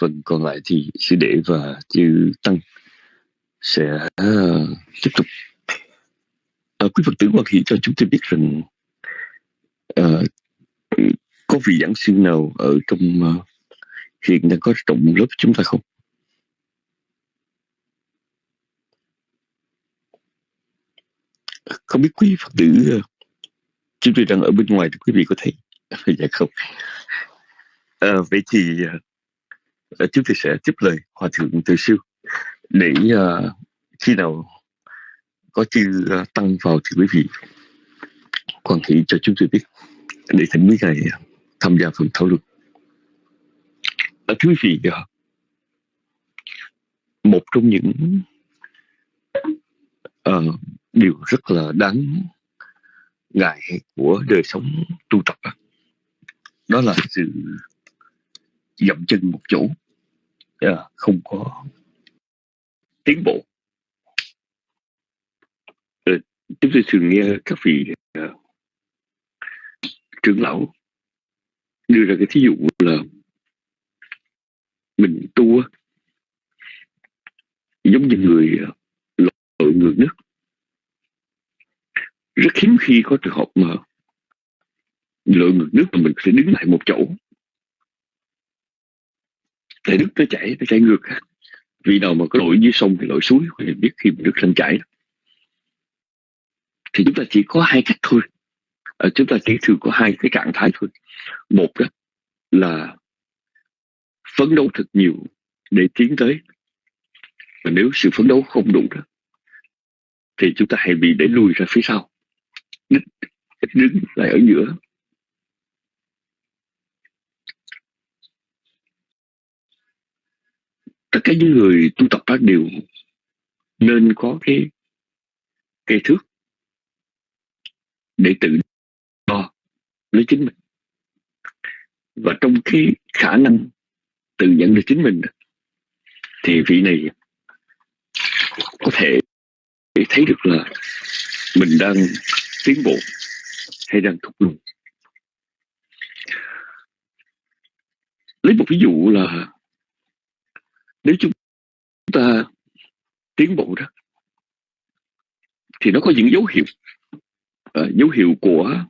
phần còn lại thì sư đệ và chư tăng sẽ uh, tiếp tục. Uh, quý phật tử quan hỷ cho chúng tôi biết rằng uh, có vị giảng sư nào ở trong uh, hiện đang có trọng lớp chúng ta không? Không biết quý phật tử uh, chúng tôi đang ở bên ngoài thì quý vị có thấy? [laughs] Dạ không à, vậy thì uh, chúng tôi sẽ tiếp lời hòa thượng từ sư để uh, khi nào có chư uh, tăng vào thì quý vị quan hệ cho chúng tôi biết để thỉnh quý ngài tham gia phần thảo luận. À, thưa quý vị uh, một trong những uh, điều rất là đáng ngại của đời sống tu tập đó, đó là sự dậm chân một chỗ. Yeah, không có tiến bộ. Ờ, chúng tôi thường nghe các vị uh, trưởng lão đưa ra cái thí dụ là mình tu giống như người lội ngược nước. Rất hiếm khi có trường hợp mà lội ngược nước mà mình sẽ đứng lại một chỗ thể nước nó chảy nó chảy ngược. Vì nào mà có lội dưới sông thì lội suối thì biết khi mà nước lên chảy thì chúng ta chỉ có hai cách thôi. À, chúng ta chỉ thường có hai cái trạng thái thôi. Một đó là phấn đấu thật nhiều để tiến tới. Và nếu sự phấn đấu không đủ đó thì chúng ta hãy bị để lùi ra phía sau. Đứng lại ở giữa. Tất cả những người tu tập đó đều nên có cái cây thước để tự đo lấy chính mình. Và trong cái khả năng tự nhận được chính mình thì vị này có thể thấy được là mình đang tiến bộ hay đang thúc lùi. Lấy một ví dụ là nếu chúng ta tiến bộ đó thì nó có những dấu hiệu. Uh, dấu hiệu của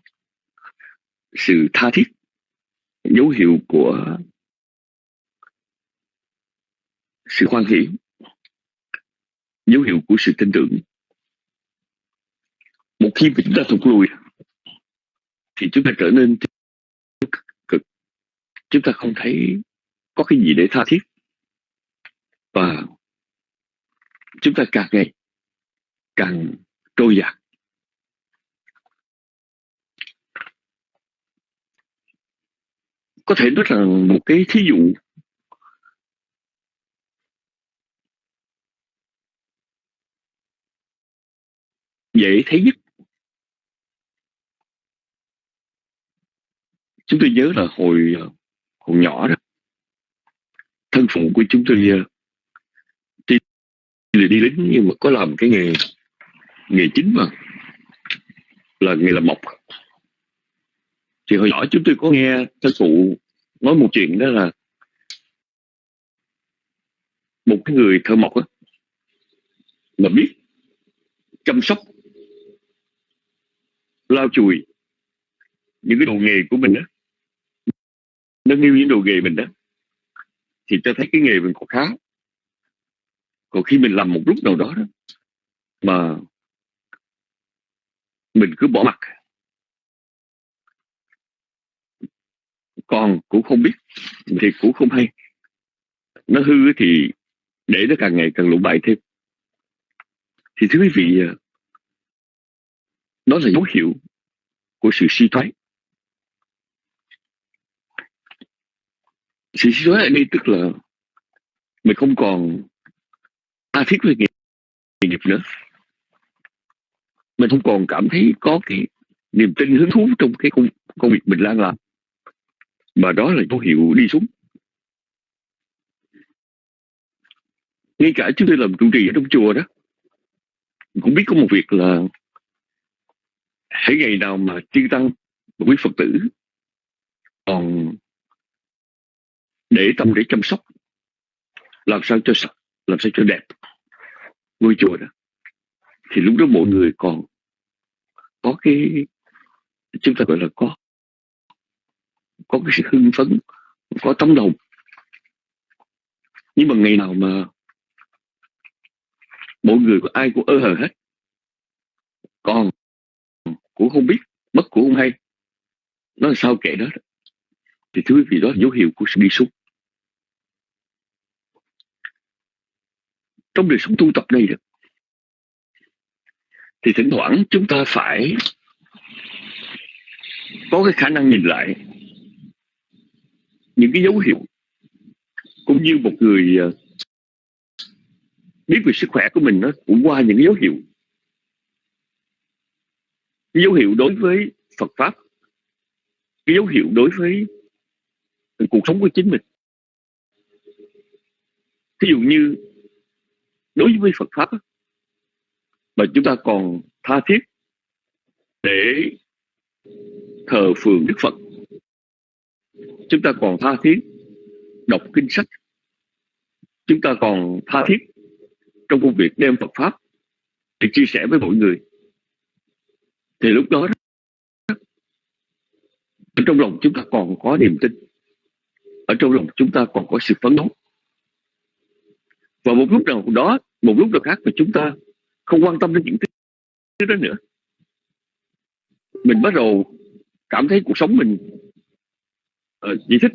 sự tha thiết dấu hiệu của sự hoan hỷ dấu hiệu của sự tin tưởng. Một khi chúng ta thụt lùi thì chúng ta trở nên cực. Chúng ta không thấy có cái gì để tha thiết và chúng ta càng ngày càng trôi dạt. Có thể nói là một cái thí dụ dễ thấy nhất. Chúng tôi nhớ là hồi hồi nhỏ đó, thân phụ của chúng tôi đi lính nhưng mà có làm cái nghề nghề chính mà. Là nghề làm mộc. Thì hồi nhỏ chúng tôi có nghe các cụ nói một chuyện đó là một cái người thợ mộc á, mà biết chăm sóc, lau chùi những cái đồ nghề của mình đó nâng niu những đồ nghề mình đó, thì cho thấy cái nghề mình còn khá còn khi mình làm một lúc nào đó, đó mà mình cứ bỏ mặt còn cũng không biết thì cũng không hay. Nó hư thì để nó càng ngày càng lụng bại thêm. Thì thưa quý vị à, đó là dấu hiệu của sự suy thoái. Sự suy thoái ở đây tức là mình không còn tha thiết với nghề nghiệp nữa. Mình không còn cảm thấy có cái niềm tin hứng thú trong cái công, công việc mình đang làm. Mà đó là dấu hiệu đi xuống. Ngay cả chúng tôi làm trụ trì ở trong chùa đó cũng biết có một việc là hãy ngày nào mà chư tăng quý phật tử còn để tâm để chăm sóc làm sao cho sạch làm sao cho đẹp. Ngôi chùa đó, thì lúc đó mọi người còn có cái, chúng ta gọi là có có cái sự hưng phấn, có tấm lòng. Nhưng mà ngày nào mà mỗi người của ai cũng ơ hờ hết, còn cũng không biết mất cũng không hay nó là sao kệ đó. Thì thưa quý vị, đó là dấu hiệu của sự đi xuống. Trong đời sống tu tập này được. Thì thỉnh thoảng chúng ta phải có cái khả năng nhìn lại những cái dấu hiệu cũng như một người ờ, biết về sức khỏe của mình nó cũng qua những cái dấu hiệu. Cái dấu hiệu đối với Phật pháp, cái dấu hiệu đối với cuộc sống của chính mình. Thí dụ như đối với Phật pháp mà chúng ta còn tha thiết để thờ phường Đức Phật. Chúng ta còn tha thiết đọc kinh sách. Chúng ta còn tha thiết trong công việc đem Phật pháp để chia sẻ với mọi người. Thì lúc đó, ở trong lòng chúng ta còn có niềm tin. Ở trong lòng chúng ta còn có sự phấn đấu. Và một lúc nào đó một lúc nào khác mà chúng ta không quan tâm đến những thứ đó nữa. Mình bắt đầu cảm thấy cuộc sống mình uh, chỉ thích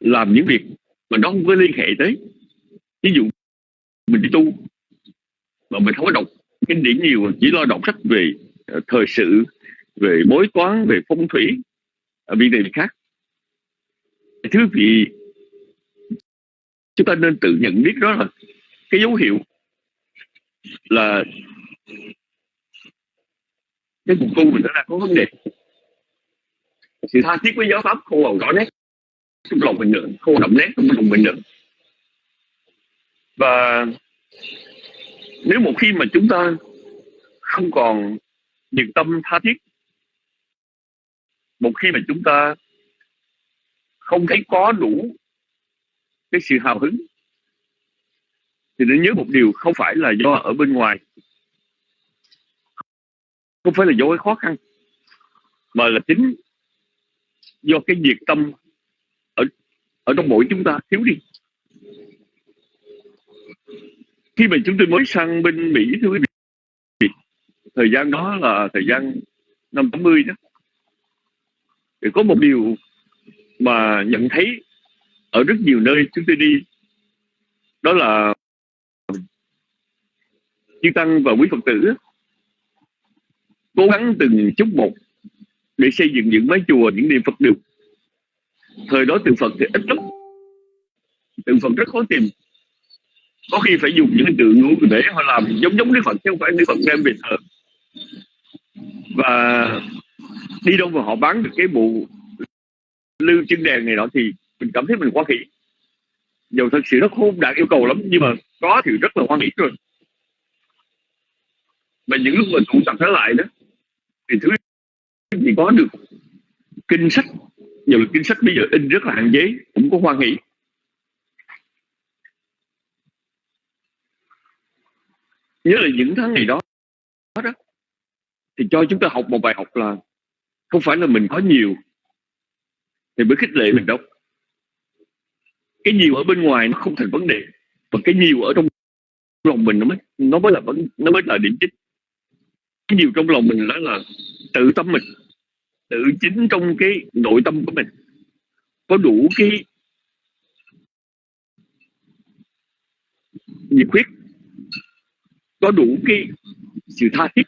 làm những việc mà nó không có liên hệ tới. Ví dụ mình đi tu mà mình không có đọc kinh điển nhiều chỉ lo đọc sách về uh, thời sự về bói toán về phong thủy ở việc này việc khác. Thứ vị chúng ta nên tự nhận biết đó là cái dấu hiệu là cái cuộc tu mình nó đang có vấn đề. Sự tha thiết với giáo pháp không còn rõ nét. Trong lòng mình nữa, không đậm nét trong lòng mình nữa. Và nếu một khi mà chúng ta không còn nhiệt tâm tha thiết, một khi mà chúng ta không thấy có đủ cái sự hào hứng thì nên nhớ một điều, không phải là do ở bên ngoài. Không phải là do cái khó khăn, mà là chính do cái nhiệt tâm ở ở trong mỗi chúng ta thiếu đi. Khi mà chúng tôi mới sang bên Mỹ, thưa quý vị, thời gian đó là thời gian năm 80 đó, thì có một điều mà nhận thấy ở rất nhiều nơi chúng tôi đi, đó là chư tăng và quý phật tử. Cố gắng từng chút một để xây dựng những mái chùa, những niệm phật được. Thời đó tượng phật thì ít lắm. Tượng phật rất khó tìm. Có khi phải dùng những tượng ngũ để họ làm giống giống đức phật, chứ không phải đức phật đem về thờ. Và đi đâu mà họ bán được cái bộ lưu chân đèn này nọ thì mình cảm thấy mình quá khỉ. Dù thật sự nó không đạt yêu cầu lắm, nhưng mà có thì rất là hoan hỉ rồi và những lúc mà tụ tập trở lại đó, thì thứ gì có được kinh sách? Nhiều là kinh sách bây giờ in rất là hạn chế, cũng có hoan hỷ nhớ là những tháng ngày đó đó, thì cho chúng ta học một bài học là không phải là mình có nhiều, thì mới khích lệ mình đâu. Cái nhiều ở bên ngoài nó không thành vấn đề, và cái nhiều ở trong lòng mình nó mới nó mới là vấn, nó mới là điểm chính cái nhiều trong lòng mình đó là tự tâm mình, tự chính trong cái nội tâm của mình. Có đủ cái nhiệt huyết, có đủ cái sự tha thiết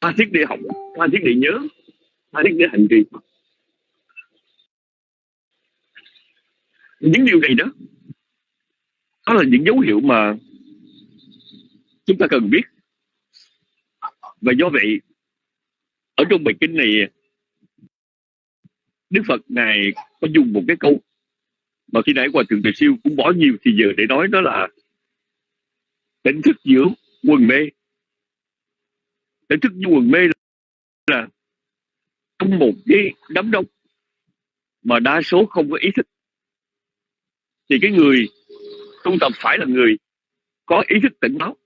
tha thiết để học, tha thiết để nhớ, tha thiết để hành trì. Những điều này đó đó là những dấu hiệu mà chúng ta cần biết và do vậy, ở trong bài kinh này, Đức Phật ngài có dùng một cái câu mà khi nãy qua thượng tuệ siêu cũng bỏ nhiều thì giờ để nói đó là tỉnh thức giữa quần mê. Tỉnh thức giữa quần mê là trong một cái đám đông mà đa số không có ý thức. Thì cái người tu tập phải là người có ý thức tỉnh báo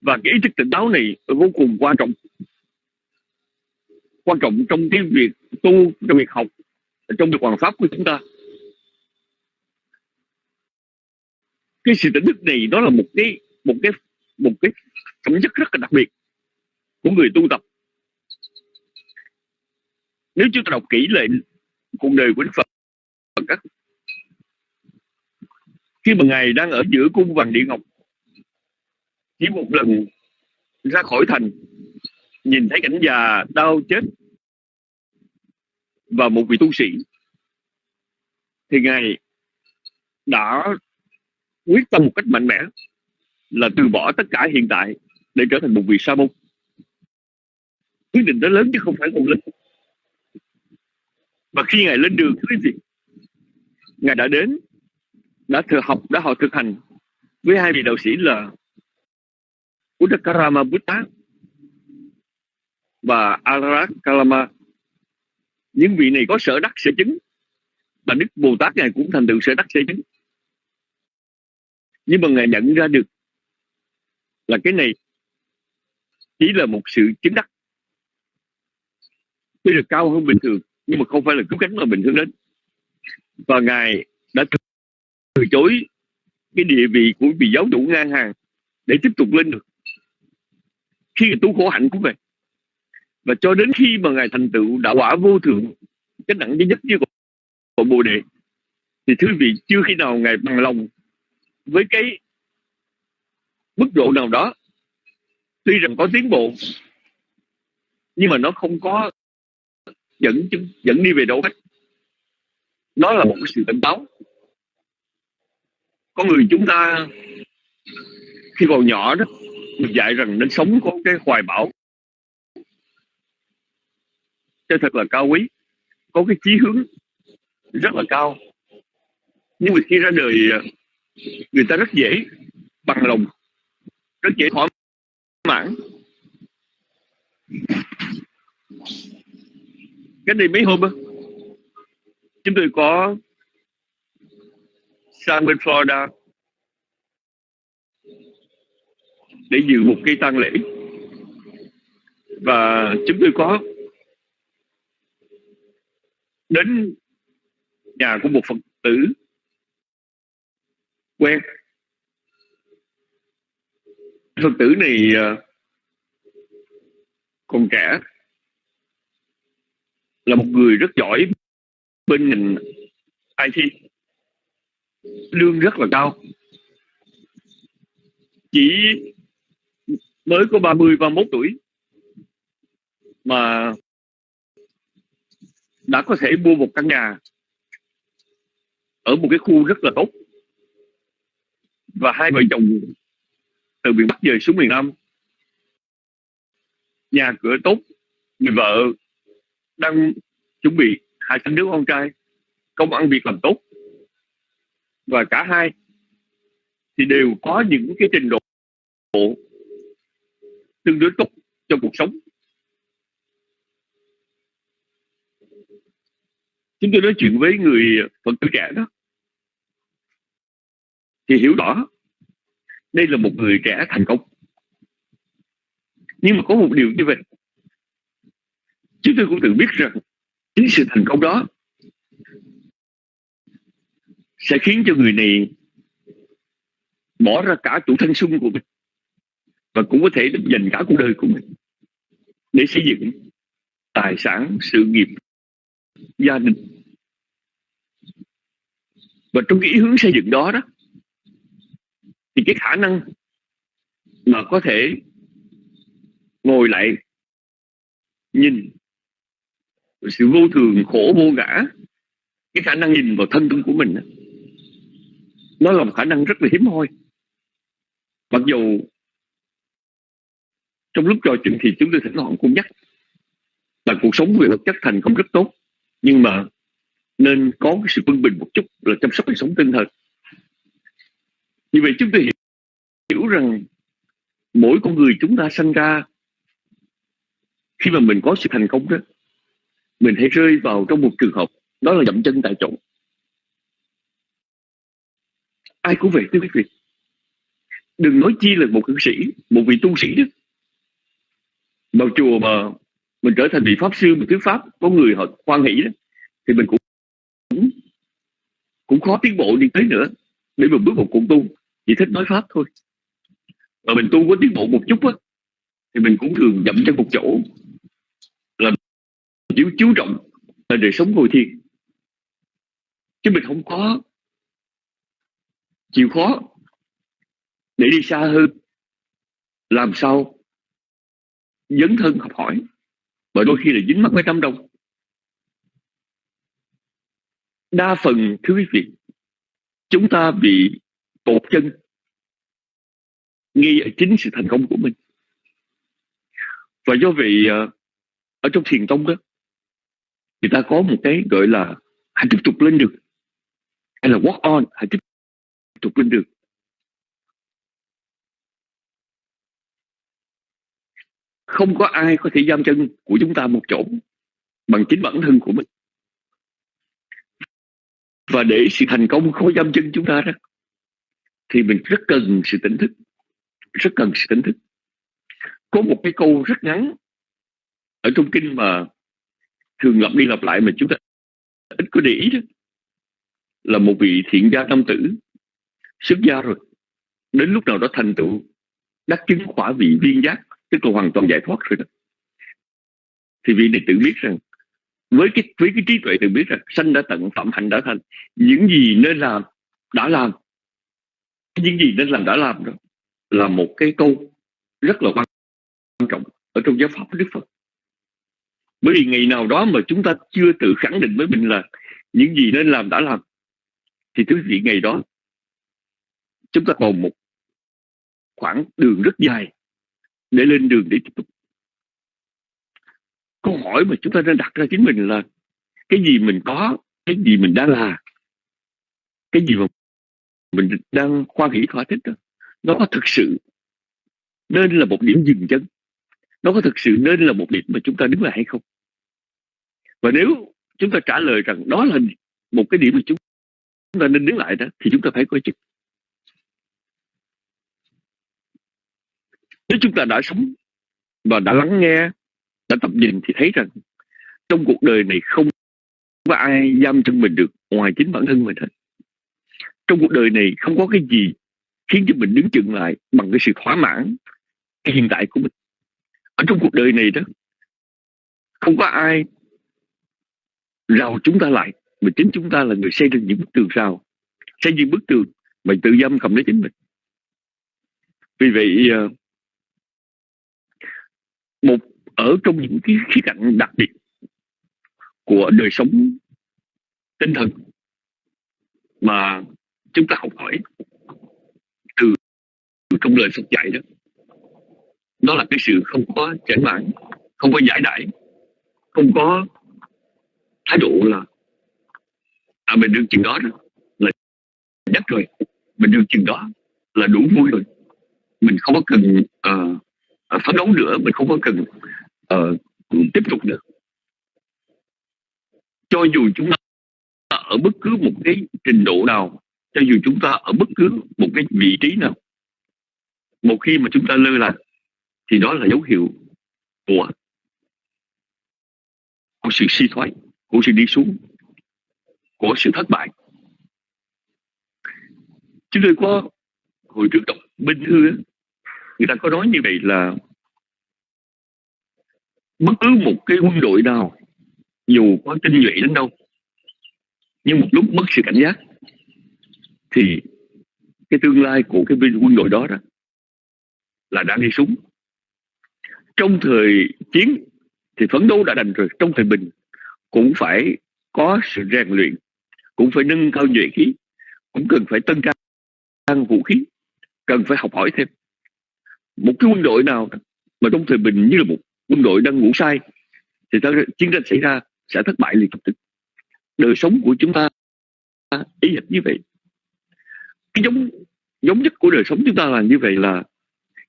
và cái ý thức tỉnh táo này vô cùng quan trọng. Quan trọng trong cái việc tu, trong việc học, trong việc hoàn pháp của chúng ta. Cái sự tỉnh thức này đó là một cái một cái một cái phẩm chất rất là đặc biệt của người tu tập. Nếu chúng ta đọc kỹ lại cuộc đời của Đức Phật các khi mà ngài đang ở giữa cung vàng địa ngọc chỉ một lần ra khỏi thành, nhìn thấy cảnh già đau chết và một vị tu sĩ, thì ngài đã quyết tâm một cách mạnh mẽ là từ bỏ tất cả hiện tại để trở thành một vị sa môn. Quyết định đó lớn chứ không phải một lớn và khi ngài lên đường quý vị ngài đã đến, đã thừa học, đã học thực hành với hai vị đạo sĩ là Udakarama Buddha và Ararat Kalama. Những vị này có sở đắc, sở chứng. Và Đức Bồ Tát ngài cũng thành tựu sở đắc, sở chứng. Nhưng mà ngài nhận ra được là cái này chỉ là một sự chứng đắc. Tuy là cao hơn bình thường, nhưng mà không phải là cứu cánh mà bình thường đến. Và ngài đã từ chối cái địa vị của vị giáo chủ ngang hàng để tiếp tục lên được khi tu khổ hạnh của mình và cho đến khi mà ngài thành tựu đạo quả vô thượng, cái nặng duy nhất như của bồ đề, thì thứ vị chưa khi nào ngài bằng lòng với cái mức độ nào đó. Tuy rằng có tiến bộ, nhưng mà nó không có dẫn dẫn đi về đâu hết. Nó là một cái sự cảnh táo có người chúng ta khi còn nhỏ đó được dạy rằng nên sống có cái hoài bão. Cho thật là cao quý có cái chí hướng rất là cao. Nhưng mà khi ra đời à, người ta rất dễ bằng lòng rất dễ thỏa mãn. Cái này mấy hôm đó, chúng tôi có sang bên Florida để dự một cái tang lễ. Và chúng tôi có đến nhà của một phật tử quen. Phật tử này à, còn trẻ, là một người rất giỏi bên ngành IT lương rất là cao. Chỉ mới có 30 31 tuổi mà đã có thể mua một căn nhà ở một cái khu rất là tốt. Và hai vợ chồng từ miền Bắc về xuống miền Nam. Nhà cửa tốt, người vợ đang chuẩn bị hai sinh đứa con trai, công ăn việc làm tốt. Và cả hai thì đều có những cái trình độ tương đối tốt trong cuộc sống. Chúng tôi nói chuyện với người phật tử trẻ đó, thì hiểu rõ đây là một người trẻ thành công. Nhưng mà có một điều như vậy, chúng tôi cũng tự biết rằng chính sự thành công đó sẽ khiến cho người này bỏ ra cả tuổi thanh xuân của mình và cũng có thể dành cả cuộc đời của mình để xây dựng tài sản, sự nghiệp, gia đình. Và trong cái ý hướng xây dựng đó đó, thì cái khả năng mà có thể ngồi lại, nhìn sự vô thường, khổ, vô ngã, cái khả năng nhìn vào thân tâm của mình nó là một khả năng rất là hiếm hoi. Mặc dù trong lúc trò chuyện thì chúng tôi thỉnh thoảng cũng nhắc. Là cuộc sống về vật chất thành công rất tốt. Nhưng mà nên có cái sự quân bình một chút là chăm sóc đời sống tinh thần. Như vậy chúng tôi hiểu, hiểu rằng mỗi con người chúng ta sinh ra khi mà mình có sự thành công đó mình hãy rơi vào trong một trường hợp đó là dậm chân tại chỗ. Ai cũng vậy thưa quý vị. Đừng nói chi là một cư sĩ một vị tu sĩ đó vào chùa mà mình trở thành vị pháp sư một thuyết pháp, có người họ quan hỷ đó, thì mình cũng cũng khó tiến bộ đi tới nữa, để mình bước một cuộc tu. Chỉ thích nói pháp thôi. Mà mình tu có tiến bộ một chút á, thì mình cũng thường dậm chân một chỗ, là chiếu chú trọng là đời sống ngồi thiền. Chứ mình không có chịu khó để đi xa hơn. Làm sao dấn thân học hỏi. Bởi đôi khi là dính mắc mấy trăm đông. Đa phần, thưa quý vị, chúng ta bị tột chân nghi ở chính sự thành công của mình. Và do vậy à, ở trong thiền tông đó, người ta có một cái gọi là hãy tiếp tục lên được hay là walk on, hãy tiếp tục lên được không có ai có thể giam chân của chúng ta một chỗ bằng chính bản thân của mình. Và để sự thành công không giam chân chúng ta đó, thì mình rất cần sự tỉnh thức. Rất cần sự tỉnh thức. Có một cái câu rất ngắn ở trong kinh mà thường lặp đi lặp lại mà chúng ta ít có để ý đó, là một vị thiện gia nam tử, xuất gia rồi, đến lúc nào đó thành tựu, đắc chứng quả vị viên giác tức là hoàn toàn giải thoát rồi đó. Thì vị này tự biết rằng, với cái với cái trí tuệ tự biết rằng, sanh đã tận phẩm, hạnh đã thành, những gì nên làm, đã làm. Những gì nên làm, đã làm đó, là một cái câu rất là quan trọng ở trong giáo pháp của Đức Phật. Bởi vì ngày nào đó mà chúng ta chưa tự khẳng định với mình là những gì nên làm, đã làm, thì thứ vị, ngày đó, chúng ta còn một khoảng đường rất dài để lên đường để tiếp tục. Câu hỏi mà chúng ta nên đặt ra chính mình là cái gì mình có, cái gì mình đang là? Cái gì mà mình đang khoan hỷ thỏa thích đó, nó có thực sự nên là một điểm dừng chân? Nó có thực sự nên là một điểm mà chúng ta đứng lại hay không? Và nếu chúng ta trả lời rằng đó là một cái điểm mà chúng ta nên đứng lại đó, thì chúng ta phải coi chừng. Nếu chúng ta đã sống và đã lắng nghe đã tập nhìn thì thấy rằng trong cuộc đời này không có ai giam chân mình được ngoài chính bản thân mình hết. Trong cuộc đời này không có cái gì khiến cho mình đứng chừng lại bằng cái sự thỏa mãn cái hiện tại của mình. Ở trong cuộc đời này đó không có ai rào chúng ta lại mà chính chúng ta là người xây dựng những bức tường rào xây dựng bức tường mà tự giam cầm lấy chính mình. Vì vậy uh, một ở trong những cái khía cạnh đặc biệt của đời sống tinh thần mà chúng ta học hỏi từ trong lời Phật dạy đó. Đó là cái sự không có chảnh mãn không có giải đãi không có thái độ là à mình được chừng đó, đó là nhất rồi mình được chừng đó là đủ vui rồi mình không có cần uh, Ờ, phấn đấu nữa mình không có cần uh, tiếp tục được cho dù chúng ta ở bất cứ một cái trình độ nào cho dù chúng ta ở bất cứ một cái vị trí nào một khi mà chúng ta lơ là thì đó là dấu hiệu của của sự suy thoái của sự đi xuống của sự thất bại. Chúng tôi có hồi trước đọc binh thư người ta có nói như vậy là bất cứ một cái quân đội nào, dù có tinh nhuệ đến đâu, nhưng một lúc mất sự cảnh giác, thì cái tương lai của cái binh quân đội đó đó là đang đi xuống. Trong thời chiến thì phấn đấu đã đành rồi, trong thời bình cũng phải có sự rèn luyện, cũng phải nâng cao nhuệ khí, cũng cần phải tân trang vũ khí, cần phải học hỏi thêm một cái quân đội nào mà trong thời bình như là một quân đội đang ngủ sai thì ta, chiến tranh xảy ra sẽ thất bại liền lập tức đời sống của chúng ta ý hệt như vậy. Cái giống giống nhất của đời sống chúng ta là như vậy là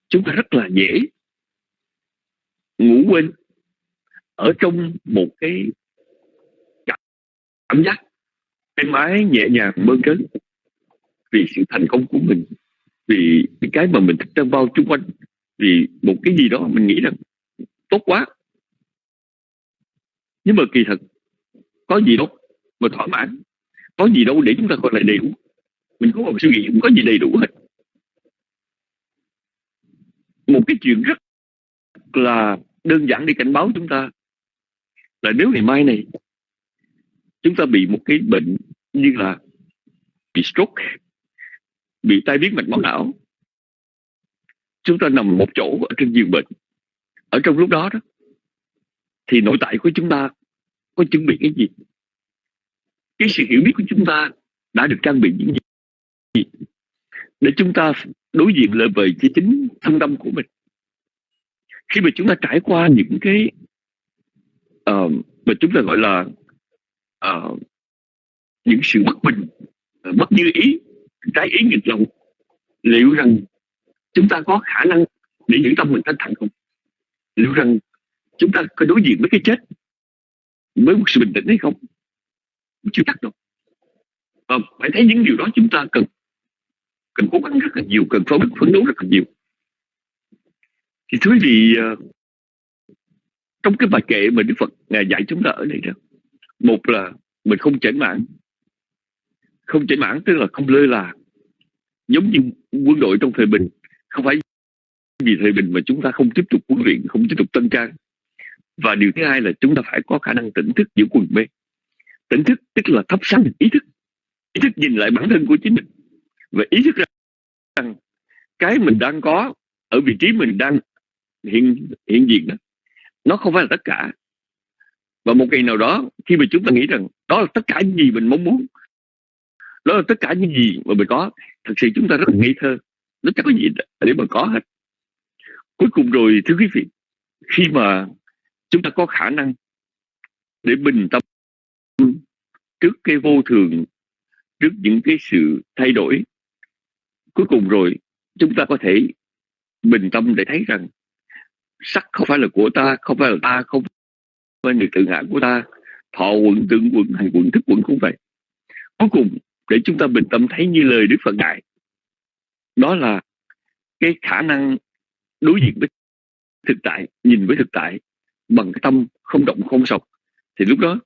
chúng ta rất là dễ ngủ quên ở trong một cái cảm giác êm ái nhẹ nhàng mơn trớn vì sự thành công của mình vì những cái mà mình thích đang bao chung quanh, vì một cái gì đó mình nghĩ rằng tốt quá. Nhưng mà kỳ thật, có gì đâu mà thỏa mãn, có gì đâu để chúng ta gọi là đầy đủ. Mình có một suy nghĩ, không có gì đầy đủ hết. Một cái chuyện rất là đơn giản để cảnh báo chúng ta là nếu ngày mai này chúng ta bị một cái bệnh như là bị stroke bị tai biến mạch máu não. Chúng ta nằm một chỗ ở trên giường bệnh. Ở trong lúc đó đó thì nội tại của chúng ta có chuẩn bị cái gì? Cái sự hiểu biết của chúng ta đã được trang bị những gì? Để chúng ta đối diện lại với cái chính thân tâm của mình. Khi mà chúng ta trải qua những cái uh, mà chúng ta gọi là uh, những sự bất bình uh, bất như ý trái ý nghịch lòng. Liệu rằng chúng ta có khả năng để giữ tâm mình thanh thản không? Liệu rằng chúng ta có đối diện với cái chết với một sự bình tĩnh hay không? Chưa chắc đâu. Và phải thấy những điều đó chúng ta cần cần cố gắng rất là nhiều, cần phấn phấn đấu rất là nhiều. Thì thưa quý vị ờ, trong cái bài kệ mà Đức Phật ngài dạy chúng ta ở đây đó, một là mình không chảnh mạng không chảy mãn tức là không lơ là. Giống như quân đội trong thời bình, không phải vì thời bình mà chúng ta không tiếp tục huấn luyện, không tiếp tục tân trang. Và điều thứ hai là chúng ta phải có khả năng tỉnh thức giữa quần mê tỉnh thức tức là thắp sáng ý thức. Ý thức nhìn lại bản thân của chính mình. Và ý thức rằng cái mình đang có ở vị trí mình đang hiện hiện diện đó, nó không phải là tất cả. Và một ngày nào đó, khi mà chúng ta nghĩ rằng đó là tất cả những gì mình mong muốn đó là tất cả những gì mà mình có. Thật sự chúng ta rất là ngây thơ. Nó chẳng có gì để mà có hết. Cuối cùng rồi, thưa quý vị, khi mà chúng ta có khả năng để bình tâm trước cái vô thường, trước những cái sự thay đổi, cuối cùng rồi chúng ta có thể bình tâm để thấy rằng sắc không phải là của ta, không phải là ta, không phải là tự ngã của ta. Thọ quận tưởng quận hành quận thức quận cũng vậy. Cuối cùng để chúng ta bình tâm thấy như lời đức phật dạy. Đó là cái khả năng đối diện với thực tại nhìn với thực tại bằng cái tâm không động không sọc thì lúc đó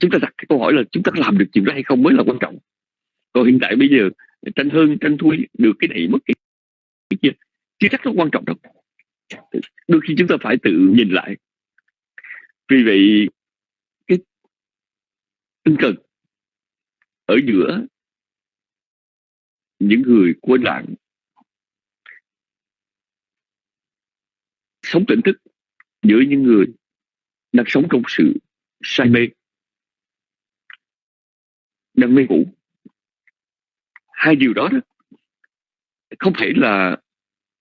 chúng ta đặt cái câu hỏi là chúng ta làm được chuyện đó hay không mới là quan trọng. Còn hiện tại bây giờ tranh hơn tranh thui được cái này mất cái, cái kia chưa chắc nó quan trọng đâu. Đôi khi chúng ta phải tự nhìn lại. Vì vậy cái tinh thần ở giữa những người quên lãng sống tỉnh thức giữa những người đang sống trong sự say mê, đang mê ngủ hai điều đó đó không thể là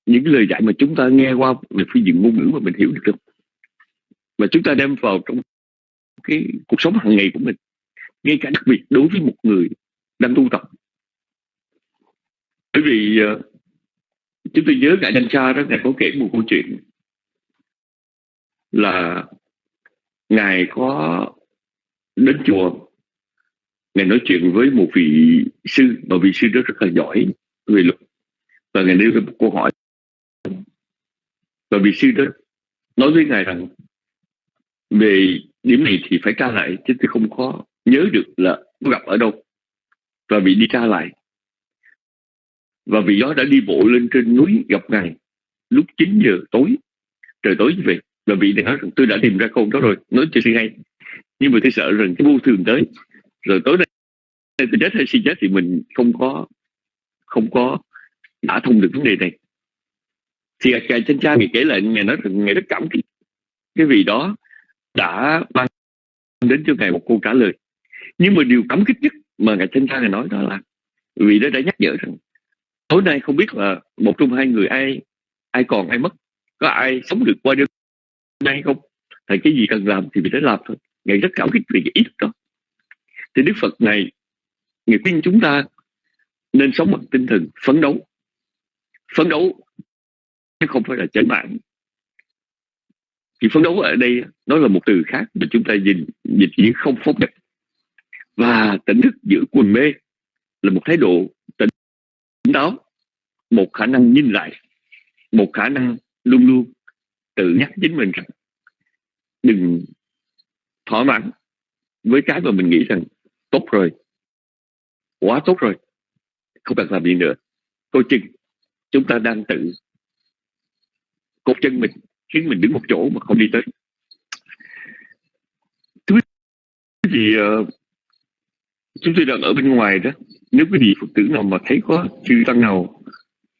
những lời dạy mà chúng ta nghe qua về phương diện ngôn ngữ mà mình hiểu được đâu. Mà chúng ta đem vào trong cái cuộc sống hàng ngày của mình ngay cả đặc biệt đối với một người đang tu tập. Bởi vì ờ, chúng tôi nhớ ngài danh Cha đó, ngài có kể một câu chuyện là ngài có đến chùa. Ngài nói chuyện với một vị sư, mà vị sư đó rất là giỏi về luật, và ngài nêu ra một câu hỏi. Và vị sư đó nói với ngài rằng, về điểm này thì phải tra lại chứ tôi không có nhớ được là gặp ở đâu và vị đi tra lại. Và vị đó đã đi bộ lên trên núi gặp ngài lúc 9 giờ tối, trời tối như vậy. Và vị này nói rằng, tôi đã tìm ra câu đó rồi. Nói cho sư hay. Nhưng mà tôi sợ rằng cái vô thường tới. Rồi tối nay tôi chết hay suy chết thì mình không có không có đã thông được vấn đề này. Thì ngài chân cha ngài kể lại ngài nói rằng ngài rất cảm kích cái vị đó đã ban đến cho ngài một câu trả lời nhưng mà điều cảm kích nhất mà ngài thanh cha nói đó là vị đó đã nhắc nhở rằng, tối nay không biết là một trong hai người ai ai còn ai mất, có ai sống được qua đêm nay không? Thì cái gì cần làm thì mình đã làm thôi. Ngài rất cảm kích vì cái ý thức đó. Thì đức phật này ngài khuyên chúng ta nên sống bằng tinh thần phấn đấu. Phấn đấu chứ không phải là chảnh mạng. Thì phấn đấu ở đây nó là một từ khác mà chúng ta nhìn dịch chỉ không phóng dật và tỉnh thức giữa quần mê là một thái độ tỉnh táo một khả năng nhìn lại một khả năng luôn luôn tự nhắc chính mình rằng đừng thỏa mãn với cái mà mình nghĩ rằng tốt rồi quá tốt rồi không cần làm gì nữa. Coi chừng chúng ta đang tự cột chân mình khiến mình đứng một chỗ mà không đi tới. Thứ gì uh, chúng tôi đang ở bên ngoài đó. Nếu quý vị phật tử nào mà thấy có chư tăng nào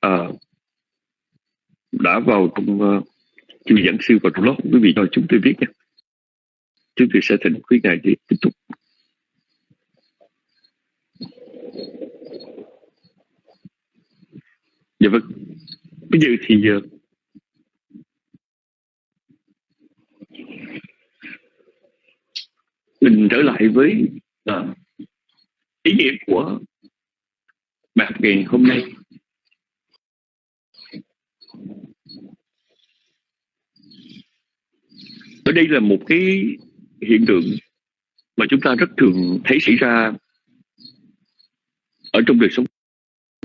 uh, đã vào trong uh, chư giảng sư vào trong lớp quý vị cho chúng tôi biết nha. Chúng tôi sẽ thỉnh quý ngài để tiếp tục. Dạ vâng. Bây giờ thì uh, mình trở lại với uh, ý nghĩa của bài học ngày hôm nay. Ở đây là một cái hiện tượng mà chúng ta rất thường thấy xảy ra ở trong đời sống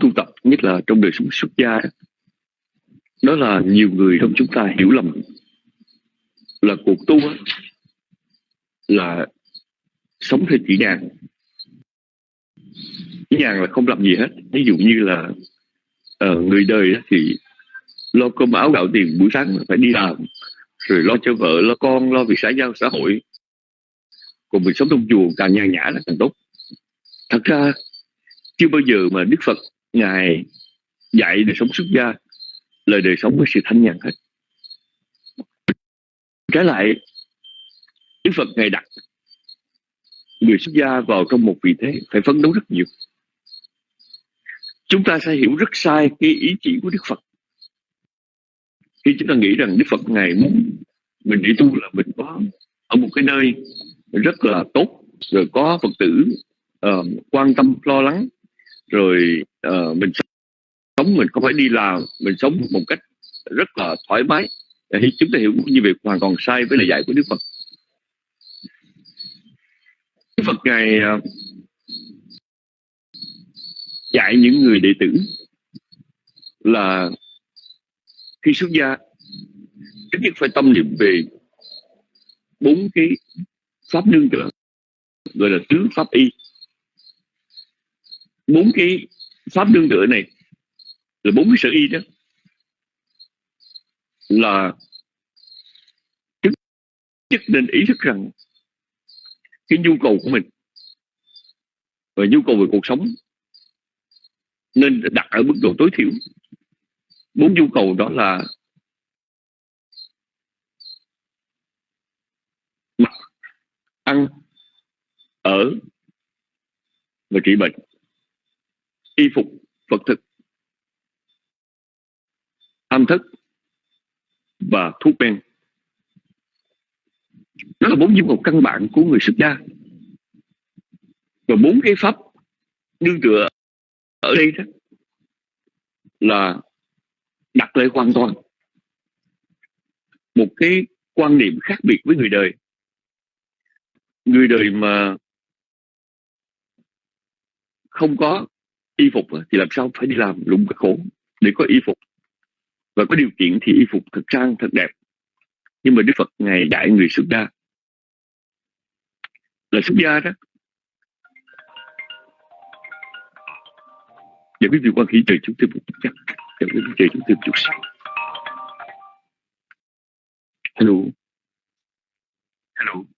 tu tập nhất là trong đời sống xuất gia đó, đó là nhiều người trong chúng ta hiểu lầm là cuộc tu là sống theo chỉ đàn nhàn là không làm gì hết. Ví dụ như là uh, người đời thì lo cơm áo gạo tiền buổi sáng phải đi làm rồi lo cho vợ lo con lo việc xã giao xã hội. Còn mình sống trong chùa càng nhàn nhã là càng tốt. Thật ra chưa bao giờ mà đức phật ngài dạy đời sống xuất gia lời đời sống với sự thanh nhàn hết. Trái lại đức phật ngài đặt người xuất gia vào trong một vị thế phải phấn đấu rất nhiều chúng ta sẽ hiểu rất sai cái ý chỉ của đức phật. Khi chúng ta nghĩ rằng đức phật ngài muốn mình đi tu là mình có ở một cái nơi rất là tốt rồi có phật tử uh, quan tâm lo lắng rồi uh, mình sống mình không phải đi làm mình sống một cách rất là thoải mái. Thì chúng ta hiểu như vậy hoàn toàn sai với lời dạy của đức phật. Đức phật ngài uh, dạy những người đệ tử là khi xuất gia ít nhất phải tâm niệm về bốn cái pháp nương tựa, gọi là tứ pháp y. Bốn cái pháp nương tựa này là bốn cái sở y đó, là trước nhất nên ý thức rằng cái nhu cầu của mình và nhu cầu về cuộc sống nên đặt ở mức độ tối thiểu. Bốn nhu cầu đó là mặc ăn, ở và trị bệnh, y phục, vật thực âm thức và thuốc men. Đó là bốn nhu cầu căn bản của người xuất gia và bốn cái pháp đương tựa ở đây đó, là đặt lại hoàn toàn. Một cái quan niệm khác biệt với người đời. Người đời mà không có y phục thì làm sao phải đi làm lụng khổ để có y phục? Và có điều kiện thì y phục thật sang, thật đẹp. Nhưng mà đức phật ngày đại người xuất gia. Là xuất gia đó và quý vị quan khí trời chúng tôi một chút chắc. Và quý trời chúng tôi một chút xíu hello. Hello.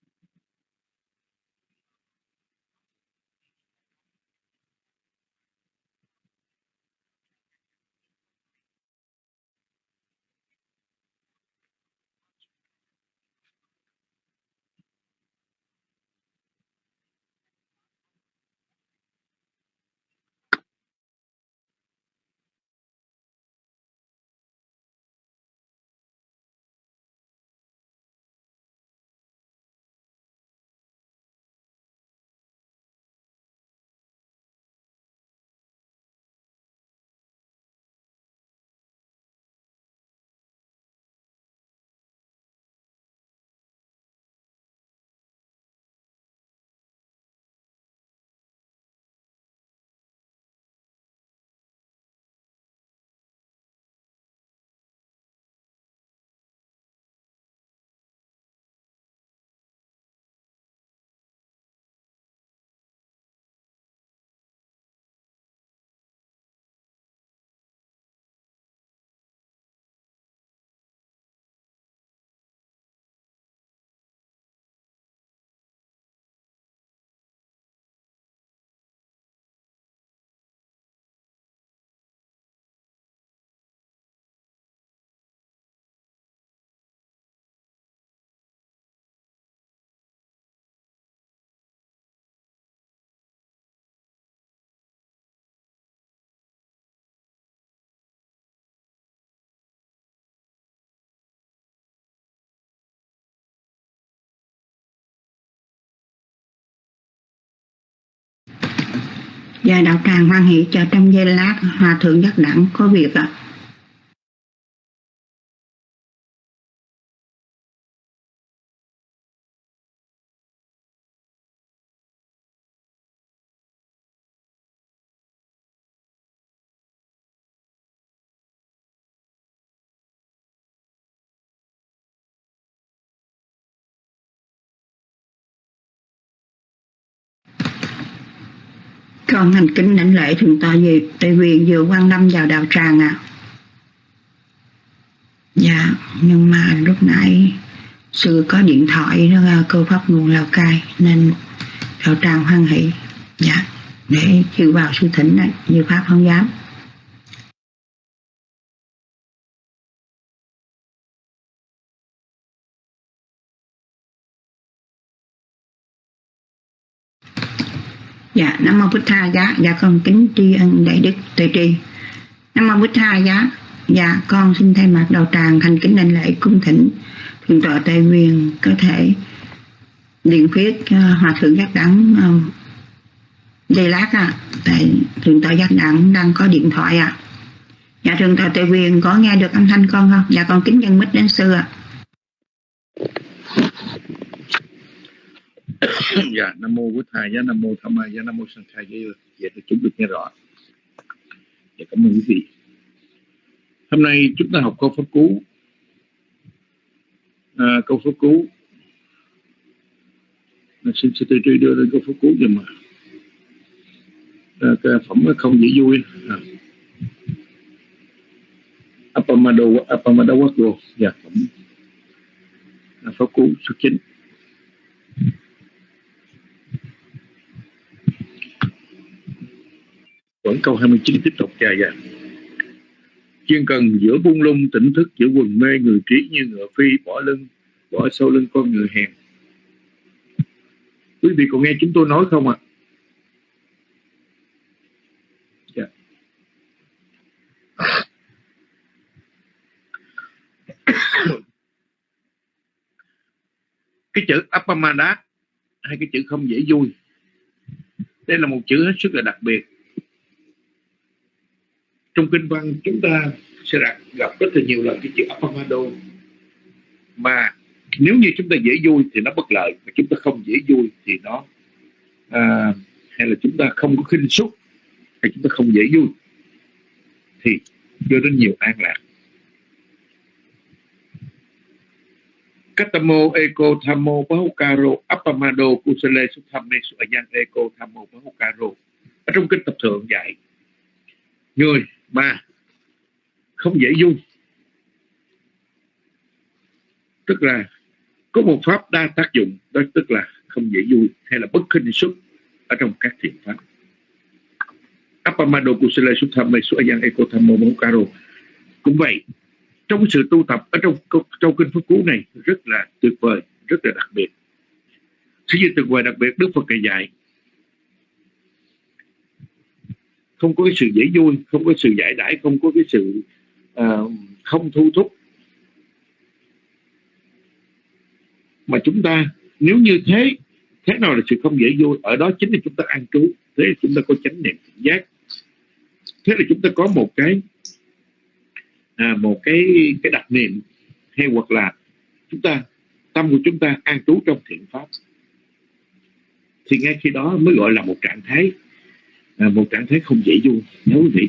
Và đạo tràng hoan hỷ cho trong giây lát Hòa thượng giác đẳng có việc ạ. À. con hành kính lãnh lễ thượng tọa gì tại quyền vừa quan lâm vào đạo tràng à dạ nhưng mà lúc nãy sư có điện thoại nó à, cơ pháp nguồn lào cai, nên đạo tràng hoan hỷ. Dạ để chịu vào sư thỉnh này như pháp không dám. Dạ nam mô bích tha giá. Dạ con kính tri ân đại đức tuệ trì nam mô bích tha giá. Dạ con xin thay mặt đầu tràng thành kính đảnh lễ cung thỉnh. Thượng tọa tây nguyên có thể điện khuyết uh, hòa thượng giác đẳng uh, dây lát à tại thượng tọa giác đẳng đang có điện thoại à dạ thượng tọa tây nguyên có nghe được âm thanh con không? Dạ con kính dân mít đến xưa à. [laughs] dạ nam mô bổn thầy giá nam mô tham ma giá nam mô sanh khai, giá vậy thì chúng được nghe rõ. Dạ cảm ơn quý vị. Hôm nay chúng ta học câu pháp cú. À, câu pháp cú. À, xin sư tư đưa lên câu pháp cú giùm mà à, cái phẩm không dễ vui. À. Apamado Apamado Quốc dạ phẩm. À, pháp cú số chín. Vẫn câu 29 tiếp tục dài dài dạ. chuyên cần giữa buông lung, tỉnh thức giữa quần mê, người trí như ngựa phi, bỏ lưng, bỏ sau lưng con người hèn. Quý vị còn nghe chúng tôi nói không ạ? À? cái chữ apamada hay cái chữ không dễ vui. Đây là một chữ hết sức là đặc biệt trong kinh văn chúng ta sẽ gặp, gặp rất là nhiều lần cái chữ apamado mà nếu như chúng ta dễ vui thì nó bất lợi mà chúng ta không dễ vui thì nó à, hay là chúng ta không có khinh suất hay chúng ta không dễ vui thì đưa đến nhiều an lạc. Katamo Eko Thamo Bahukaro Apamado Kusale Suthame Suayan Eko Thamo Bahukaro. Ở trong kinh tập thượng dạy người ba, không dễ dung. Tức là có một pháp đa tác dụng, đó tức là không dễ vui hay là bất khinh xuất ở trong các thiện pháp. Apamado Kusala Sutthame Suayan Ekotamo Mokaro cũng vậy, trong sự tu tập ở trong trong kinh phật cú này rất là tuyệt vời, rất là đặc biệt. Sự gì tuyệt vời đặc biệt Đức Phật dạy không có cái sự dễ vui không có sự giải đãi không có cái sự uh, không thu thúc. Mà chúng ta nếu như thế thế nào là sự không dễ vui? Ở đó chính là chúng ta an trú thế là chúng ta có chánh niệm giác. Thế là chúng ta có một cái à, một cái cái đặc niệm hay hoặc là chúng ta tâm của chúng ta an trú trong thiện pháp. Thì ngay khi đó mới gọi là một trạng thái là một trạng thái không dễ vui nhớ quý vị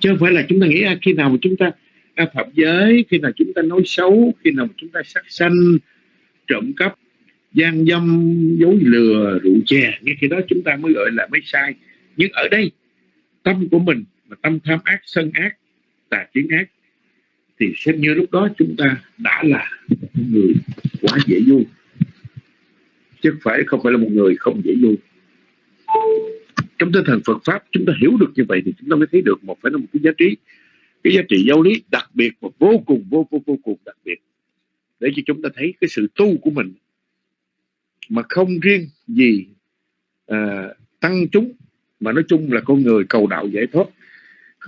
chứ không phải là chúng ta nghĩ à, khi nào mà chúng ta à, phạm giới khi nào chúng ta nói xấu khi nào mà chúng ta sát sanh trộm cắp gian dâm dối lừa rượu chè ngay khi đó chúng ta mới gọi là mới sai. Nhưng ở đây tâm của mình mà tâm tham ác sân ác tà kiến ác thì xem như lúc đó chúng ta đã là một người quá dễ vui chứ không phải không phải là một người không dễ vui trong tinh thần Phật pháp chúng ta hiểu được như vậy thì chúng ta mới thấy được một phải là một cái giá trị cái giá trị giáo lý đặc biệt và vô cùng vô vô vô cùng đặc biệt để cho chúng ta thấy cái sự tu của mình mà không riêng gì à, tăng chúng mà nói chung là con người cầu đạo giải thoát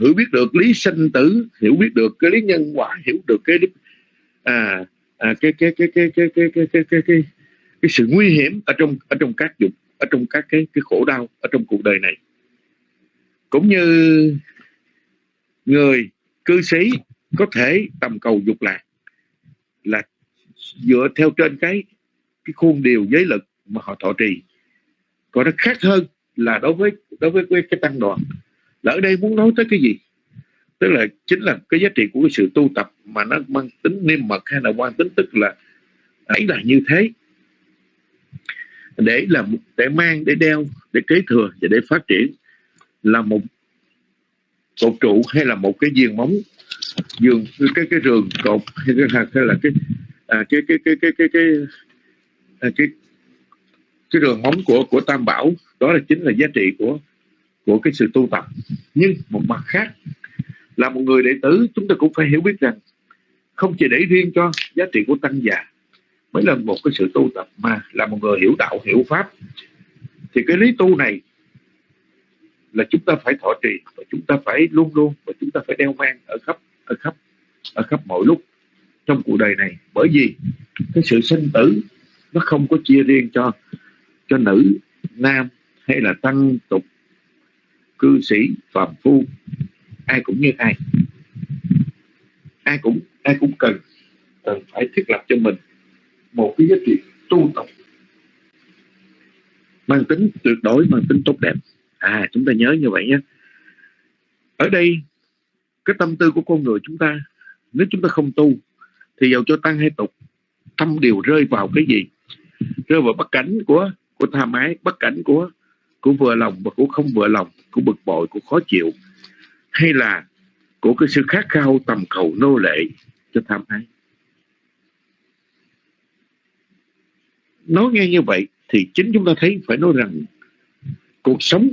hiểu biết được lý sinh tử hiểu biết được cái lý nhân quả hiểu được cái à, à cái, cái, cái, cái, cái, cái, cái, cái, cái, cái, cái sự nguy hiểm ở trong ở trong các dục ở trong các cái cái khổ đau ở trong cuộc đời này. Cũng như người cư sĩ có thể tầm cầu dục lạc là dựa theo trên cái cái khuôn điều giới lực mà họ thọ trì. Còn nó khác hơn là đối với đối với cái tăng đoàn. Là ở đây muốn nói tới cái gì? Tức là chính là cái giá trị của cái sự tu tập mà nó mang tính niêm mật hay là quan tính tức là ấy là như thế để là để mang để đeo để kế thừa và để phát triển là một cột trụ hay là một cái giường móng giường cái cái rường cột hay, cái, hay là cái à, cái cái cái cái cái cái à, cái cái đường móng của của tam bảo. Đó là chính là giá trị của của cái sự tu tập. Nhưng một mặt khác là một người đệ tử chúng ta cũng phải hiểu biết rằng không chỉ để riêng cho giá trị của tăng già mới là một cái sự tu tập mà là một người hiểu đạo, hiểu pháp. Thì cái lý tu này là chúng ta phải thọ trì, và chúng ta phải luôn luôn, và chúng ta phải đeo mang ở khắp ở khắp ở khắp mọi lúc trong cuộc đời này. Bởi vì cái sự sinh tử nó không có chia riêng cho cho nữ, nam hay là tăng, tục, cư sĩ, phàm phu. Ai cũng như ai. Ai cũng ai cũng cần cần phải thiết lập cho mình một cái giá trị tu tập, mang tính tuyệt đối, mang tính tốt đẹp. À chúng ta nhớ như vậy nhé. Ở đây, cái tâm tư của con người chúng ta, nếu chúng ta không tu, thì dầu cho tăng hay tục, tâm đều rơi vào cái gì? Rơi vào bất cảnh của của tham ái bất cảnh của của vừa lòng và của không vừa lòng, của bực bội, của khó chịu, hay là của cái sự khát khao tầm cầu nô lệ cho tham ái nói nghe như vậy thì chính chúng ta thấy phải nói rằng cuộc sống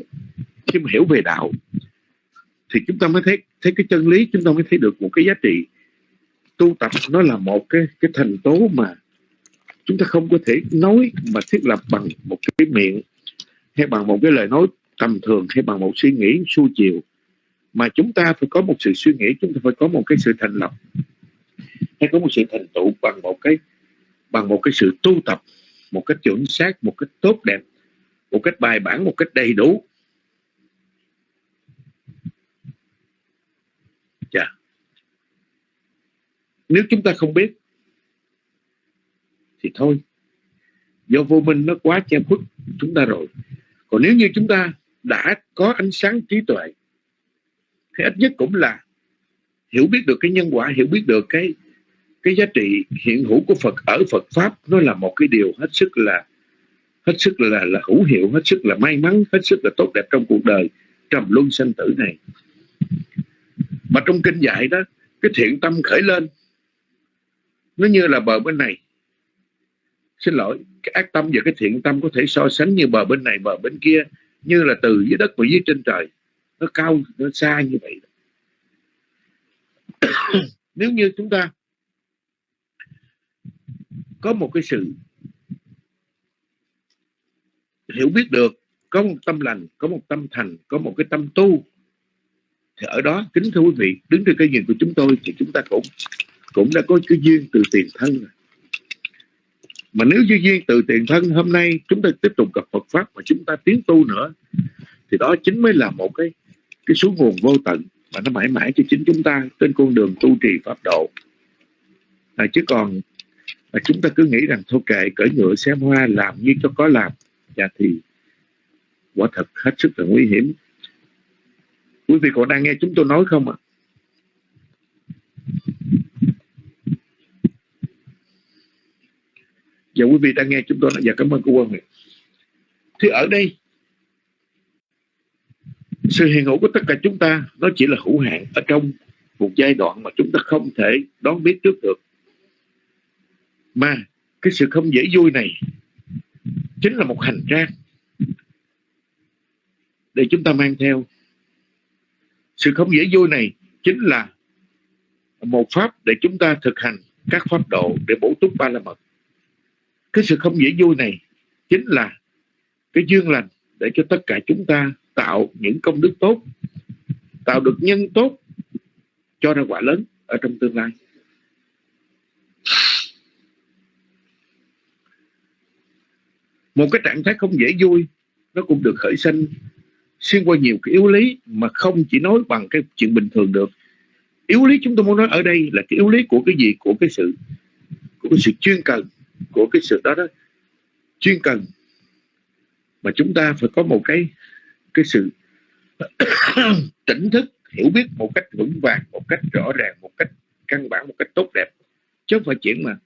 khi mà hiểu về đạo thì chúng ta mới thấy thấy cái chân lý, chúng ta mới thấy được một cái giá trị. Tu tập nó là một cái cái thành tố mà chúng ta không có thể nói mà thiết lập bằng một cái miệng hay bằng một cái lời nói tầm thường hay bằng một suy nghĩ su chiều. Mà chúng ta phải có một sự suy nghĩ, chúng ta phải có một cái sự thành lập hay có một sự thành tựu bằng một cái, bằng một cái sự tu tập một cách chuẩn xác, một cách tốt đẹp, một cách bài bản, một cách đầy đủ. Dạ. Nếu chúng ta không biết, thì thôi. Do vô minh nó quá che khuất chúng ta rồi. Còn nếu như chúng ta đã có ánh sáng trí tuệ, thì ít nhất cũng là hiểu biết được cái nhân quả, hiểu biết được cái cái giá trị hiện hữu của Phật ở Phật pháp, nó là một cái điều hết sức là, hết sức là là hữu hiệu, hết sức là may mắn, hết sức là tốt đẹp trong cuộc đời trầm luân sanh tử này. Mà trong kinh dạy đó, cái thiện tâm khởi lên, nó như là bờ bên này. Xin lỗi, cái ác tâm và cái thiện tâm có thể so sánh như bờ bên này, bờ bên kia, như là từ dưới đất và dưới trên trời. Nó cao, nó xa như vậy. [coughs] Nếu như chúng ta có một cái sự hiểu biết được có một tâm lành có một tâm thành có một cái tâm tu. Thì ở đó kính thưa quý vị đứng trên cái nhìn của chúng tôi thì chúng ta cũng cũng đã có cái duyên từ tiền thân rồi. Mà nếu như duyên từ tiền thân hôm nay chúng ta tiếp tục gặp Phật pháp mà chúng ta tiến tu nữa thì đó chính mới là một cái cái số nguồn vô tận mà nó mãi mãi cho chính chúng ta trên con đường tu trì pháp độ. À, chứ còn và chúng ta cứ nghĩ rằng, thôi kệ, cởi ngựa xem hoa, làm như cho có làm. Dạ thì, quả thật hết sức là nguy hiểm. Quý vị còn đang nghe chúng tôi nói không ạ? Dạ quý vị đang nghe chúng tôi dạ cảm ơn cô Quân Thì ở đây, sự hiện hữu của tất cả chúng ta nó chỉ là hữu hạn ở trong một giai đoạn mà chúng ta không thể đón biết trước được mà, cái sự không dễ vui này chính là một hành trang để chúng ta mang theo. Sự không dễ vui này chính là một pháp để chúng ta thực hành các pháp độ để bổ túc ba la mật. Cái sự không dễ vui này chính là cái duyên lành để cho tất cả chúng ta tạo những công đức tốt, tạo được nhân tốt cho ra quả lớn ở trong tương lai. Một cái trạng thái không dễ vui, nó cũng được khởi sinh xuyên qua nhiều cái yếu lý mà không chỉ nói bằng cái chuyện bình thường được. Yếu lý chúng tôi muốn nói ở đây là cái yếu lý của cái gì? Của cái sự, của cái sự chuyên cần, của cái sự đó đó. Chuyên cần mà chúng ta phải có một cái cái sự [coughs] tỉnh thức, hiểu biết một cách vững vàng, một cách rõ ràng, một cách căn bản, một cách tốt đẹp. Chứ không phải chuyện mà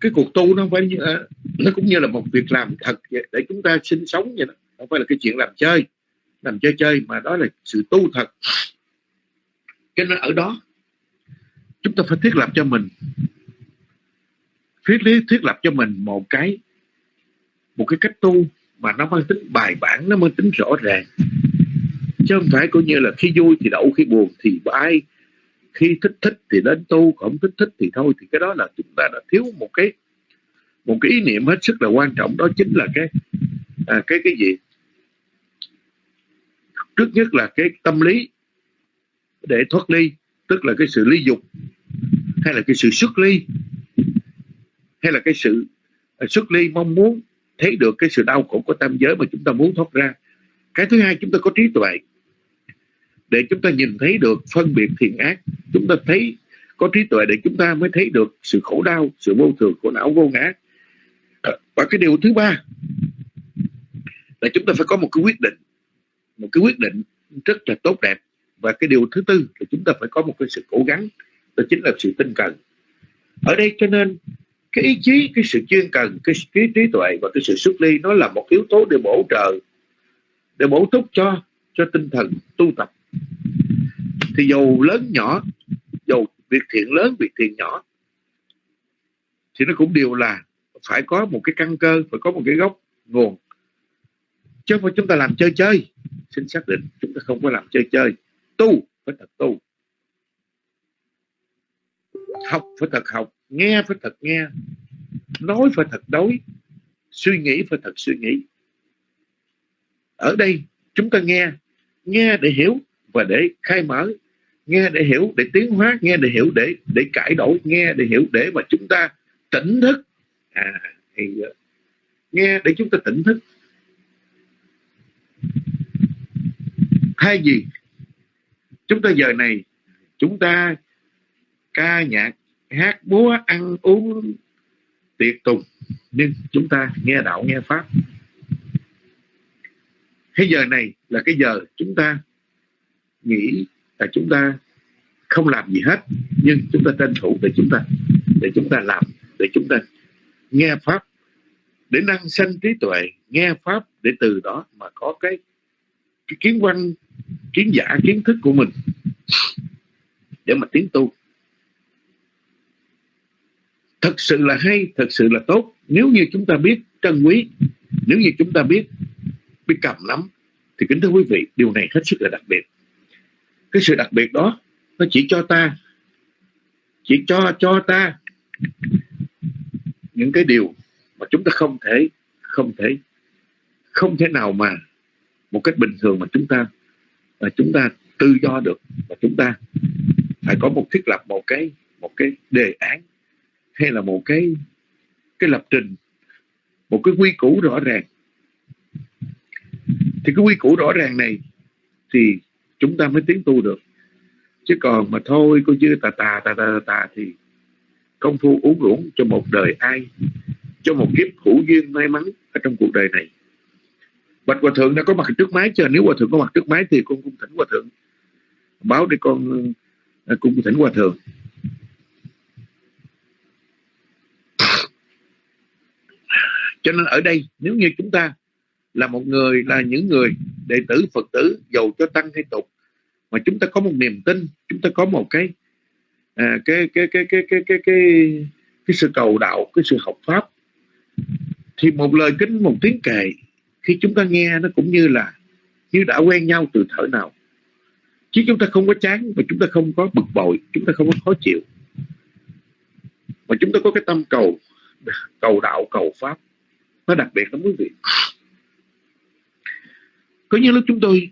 cái cuộc tu nó không phải như, à, nó cũng như là một việc làm thật để chúng ta sinh sống vậy đó. Không phải là cái chuyện làm chơi làm chơi chơi mà đó là sự tu thật. Cho nên ở đó. Chúng ta phải thiết lập cho mình. Thiết lý thiết lập cho mình một cái một cái cách tu mà nó mang tính bài bản nó mang tính rõ ràng. Chứ không phải coi như là khi vui thì đậu khi buồn thì ai khi thích thích thì đến tu không thích thích thì thôi. Thì cái đó là chúng ta đã thiếu một cái một cái ý niệm hết sức là quan trọng. Đó chính là cái à, cái cái gì? Trước nhất là cái tâm lý để thoát ly tức là cái sự ly dục hay là cái sự xuất ly hay là cái sự à, xuất ly mong muốn thấy được cái sự đau khổ của tam giới mà chúng ta muốn thoát ra. Cái thứ hai chúng ta có trí tuệ để chúng ta nhìn thấy được phân biệt thiện ác. Chúng ta thấy có trí tuệ để chúng ta mới thấy được sự khổ đau sự vô thường khổ não vô ngã. À, và cái điều thứ ba là chúng ta phải có một cái quyết định. Một cái quyết định rất là tốt đẹp. Và cái điều thứ tư là chúng ta phải có một cái sự cố gắng. Đó chính là sự tinh cần. Ở đây cho nên cái ý chí cái sự chuyên cần cái, cái trí tuệ và cái sự xuất ly nó là một yếu tố để bổ trợ để bổ túc cho cho tinh thần tu tập thì dù lớn nhỏ dù việc thiện lớn việc thiện nhỏ, thì nó cũng đều là phải có một cái căn cơ, phải có một cái gốc nguồn. Chứ không phải chúng ta làm chơi chơi. Xin xác định, chúng ta không có làm chơi chơi. Tu phải thật tu. Học phải thật học, nghe phải thật nghe, nói phải thật đối suy nghĩ phải thật suy nghĩ. Ở đây, chúng ta nghe nghe để hiểu và để khai mở, nghe để hiểu, để tiến hóa, nghe để hiểu, để để cải đổi, nghe để hiểu để mà chúng ta tỉnh thức. À thì nghe để chúng ta tỉnh thức. Thay gì? Chúng ta giờ này, chúng ta ca nhạc, hát múa ăn uống tiệc tùng, nhưng chúng ta nghe đạo, nghe pháp. Cái giờ này là cái giờ chúng ta nghĩ là chúng ta không làm gì hết nhưng chúng ta tranh thủ để chúng ta để chúng ta làm để chúng ta nghe pháp để năng sanh trí tuệ nghe pháp để từ đó mà có cái, cái kiến văn kiến giả kiến thức của mình để mà tiến tu. Thật sự là hay thật sự là tốt. Nếu như chúng ta biết trân quý nếu như chúng ta biết biết cầm nắm thì kính thưa quý vị điều này hết sức là đặc biệt cái sự đặc biệt đó, nó chỉ cho ta, chỉ cho cho ta những cái điều mà chúng ta không thể không thể không thể nào mà một cách bình thường mà chúng ta, mà chúng ta tự do được, mà chúng ta phải có một thiết lập một cái một cái đề án hay là một cái cái lập trình, một cái quy củ rõ ràng. Thì cái quy củ rõ ràng này thì chúng ta mới tiến tu được. Chứ còn mà thôi, cô chưa tà tà tà tà tà, thì công phu uống ruộng cho một đời ai, cho một kiếp hữu duyên may mắn ở trong cuộc đời này. Bạch hòa thượng đã có mặt trước máy chưa? Nếu hòa thượng có mặt trước máy thì con cung thỉnh hòa thượng báo để con à, cung thỉnh hòa thượng. Cho nên ở đây, nếu như chúng ta là một người là ừ. những người đệ tử Phật tử giàu cho tăng hay tục. Mà chúng ta có một niềm tin chúng ta có một cái à, cái, cái, cái, cái cái cái cái cái sự cầu đạo cái sự học pháp. Thì một lời kính một tiếng kệ khi chúng ta nghe nó cũng như là như đã quen nhau từ thở nào. Chứ chúng ta không có chán mà chúng ta không có bực bội chúng ta không có khó chịu. Mà chúng ta có cái tâm cầu cầu đạo cầu pháp. Nó đặc biệt lắm quý vị có những lúc chúng tôi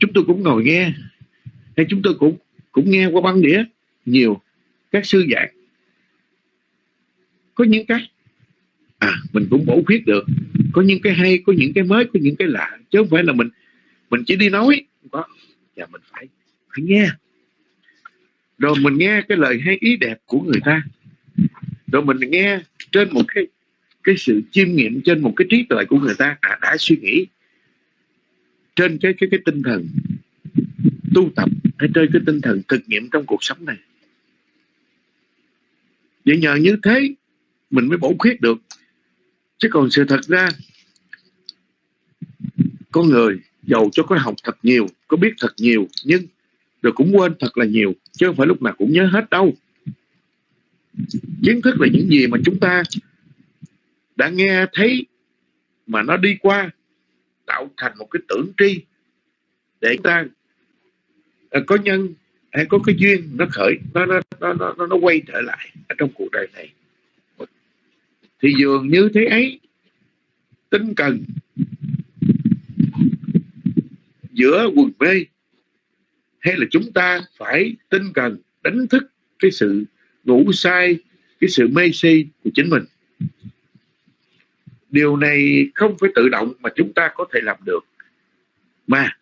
chúng tôi cũng ngồi nghe hay chúng tôi cũng cũng nghe qua băng đĩa nhiều các sư giảng. Có những cái à mình cũng bổ khuyết được. Có những cái hay có những cái mới có những cái lạ. Chứ không phải là mình mình chỉ đi nói. Có. Và mình phải phải nghe. Rồi mình nghe cái lời hay ý đẹp của người ta. Rồi mình nghe trên một cái cái sự chiêm nghiệm trên một cái trí tuệ của người ta. À, đã suy nghĩ trên cái cái cái tinh thần tu tập hay trên cái tinh thần thực nghiệm trong cuộc sống này. Vậy nhờ như thế mình mới bổ khuyết được. Chứ còn sự thật ra con người giàu cho có học thật nhiều, có biết thật nhiều, nhưng rồi cũng quên thật là nhiều, chứ không phải lúc nào cũng nhớ hết đâu. Kiến thức là những gì mà chúng ta đã nghe, thấy mà nó đi qua tạo thành một cái tưởng tri để ta à, có nhân hay có cái duyên nó khởi nó nó nó nó, nó quay trở lại ở trong cuộc đời này. Thì dường như thế ấy tinh cần giữa quần mê hay là chúng ta phải tinh cần đánh thức cái sự ngủ sai cái sự mê si của chính mình? Điều này không phải tự động mà chúng ta có thể làm được. Mà,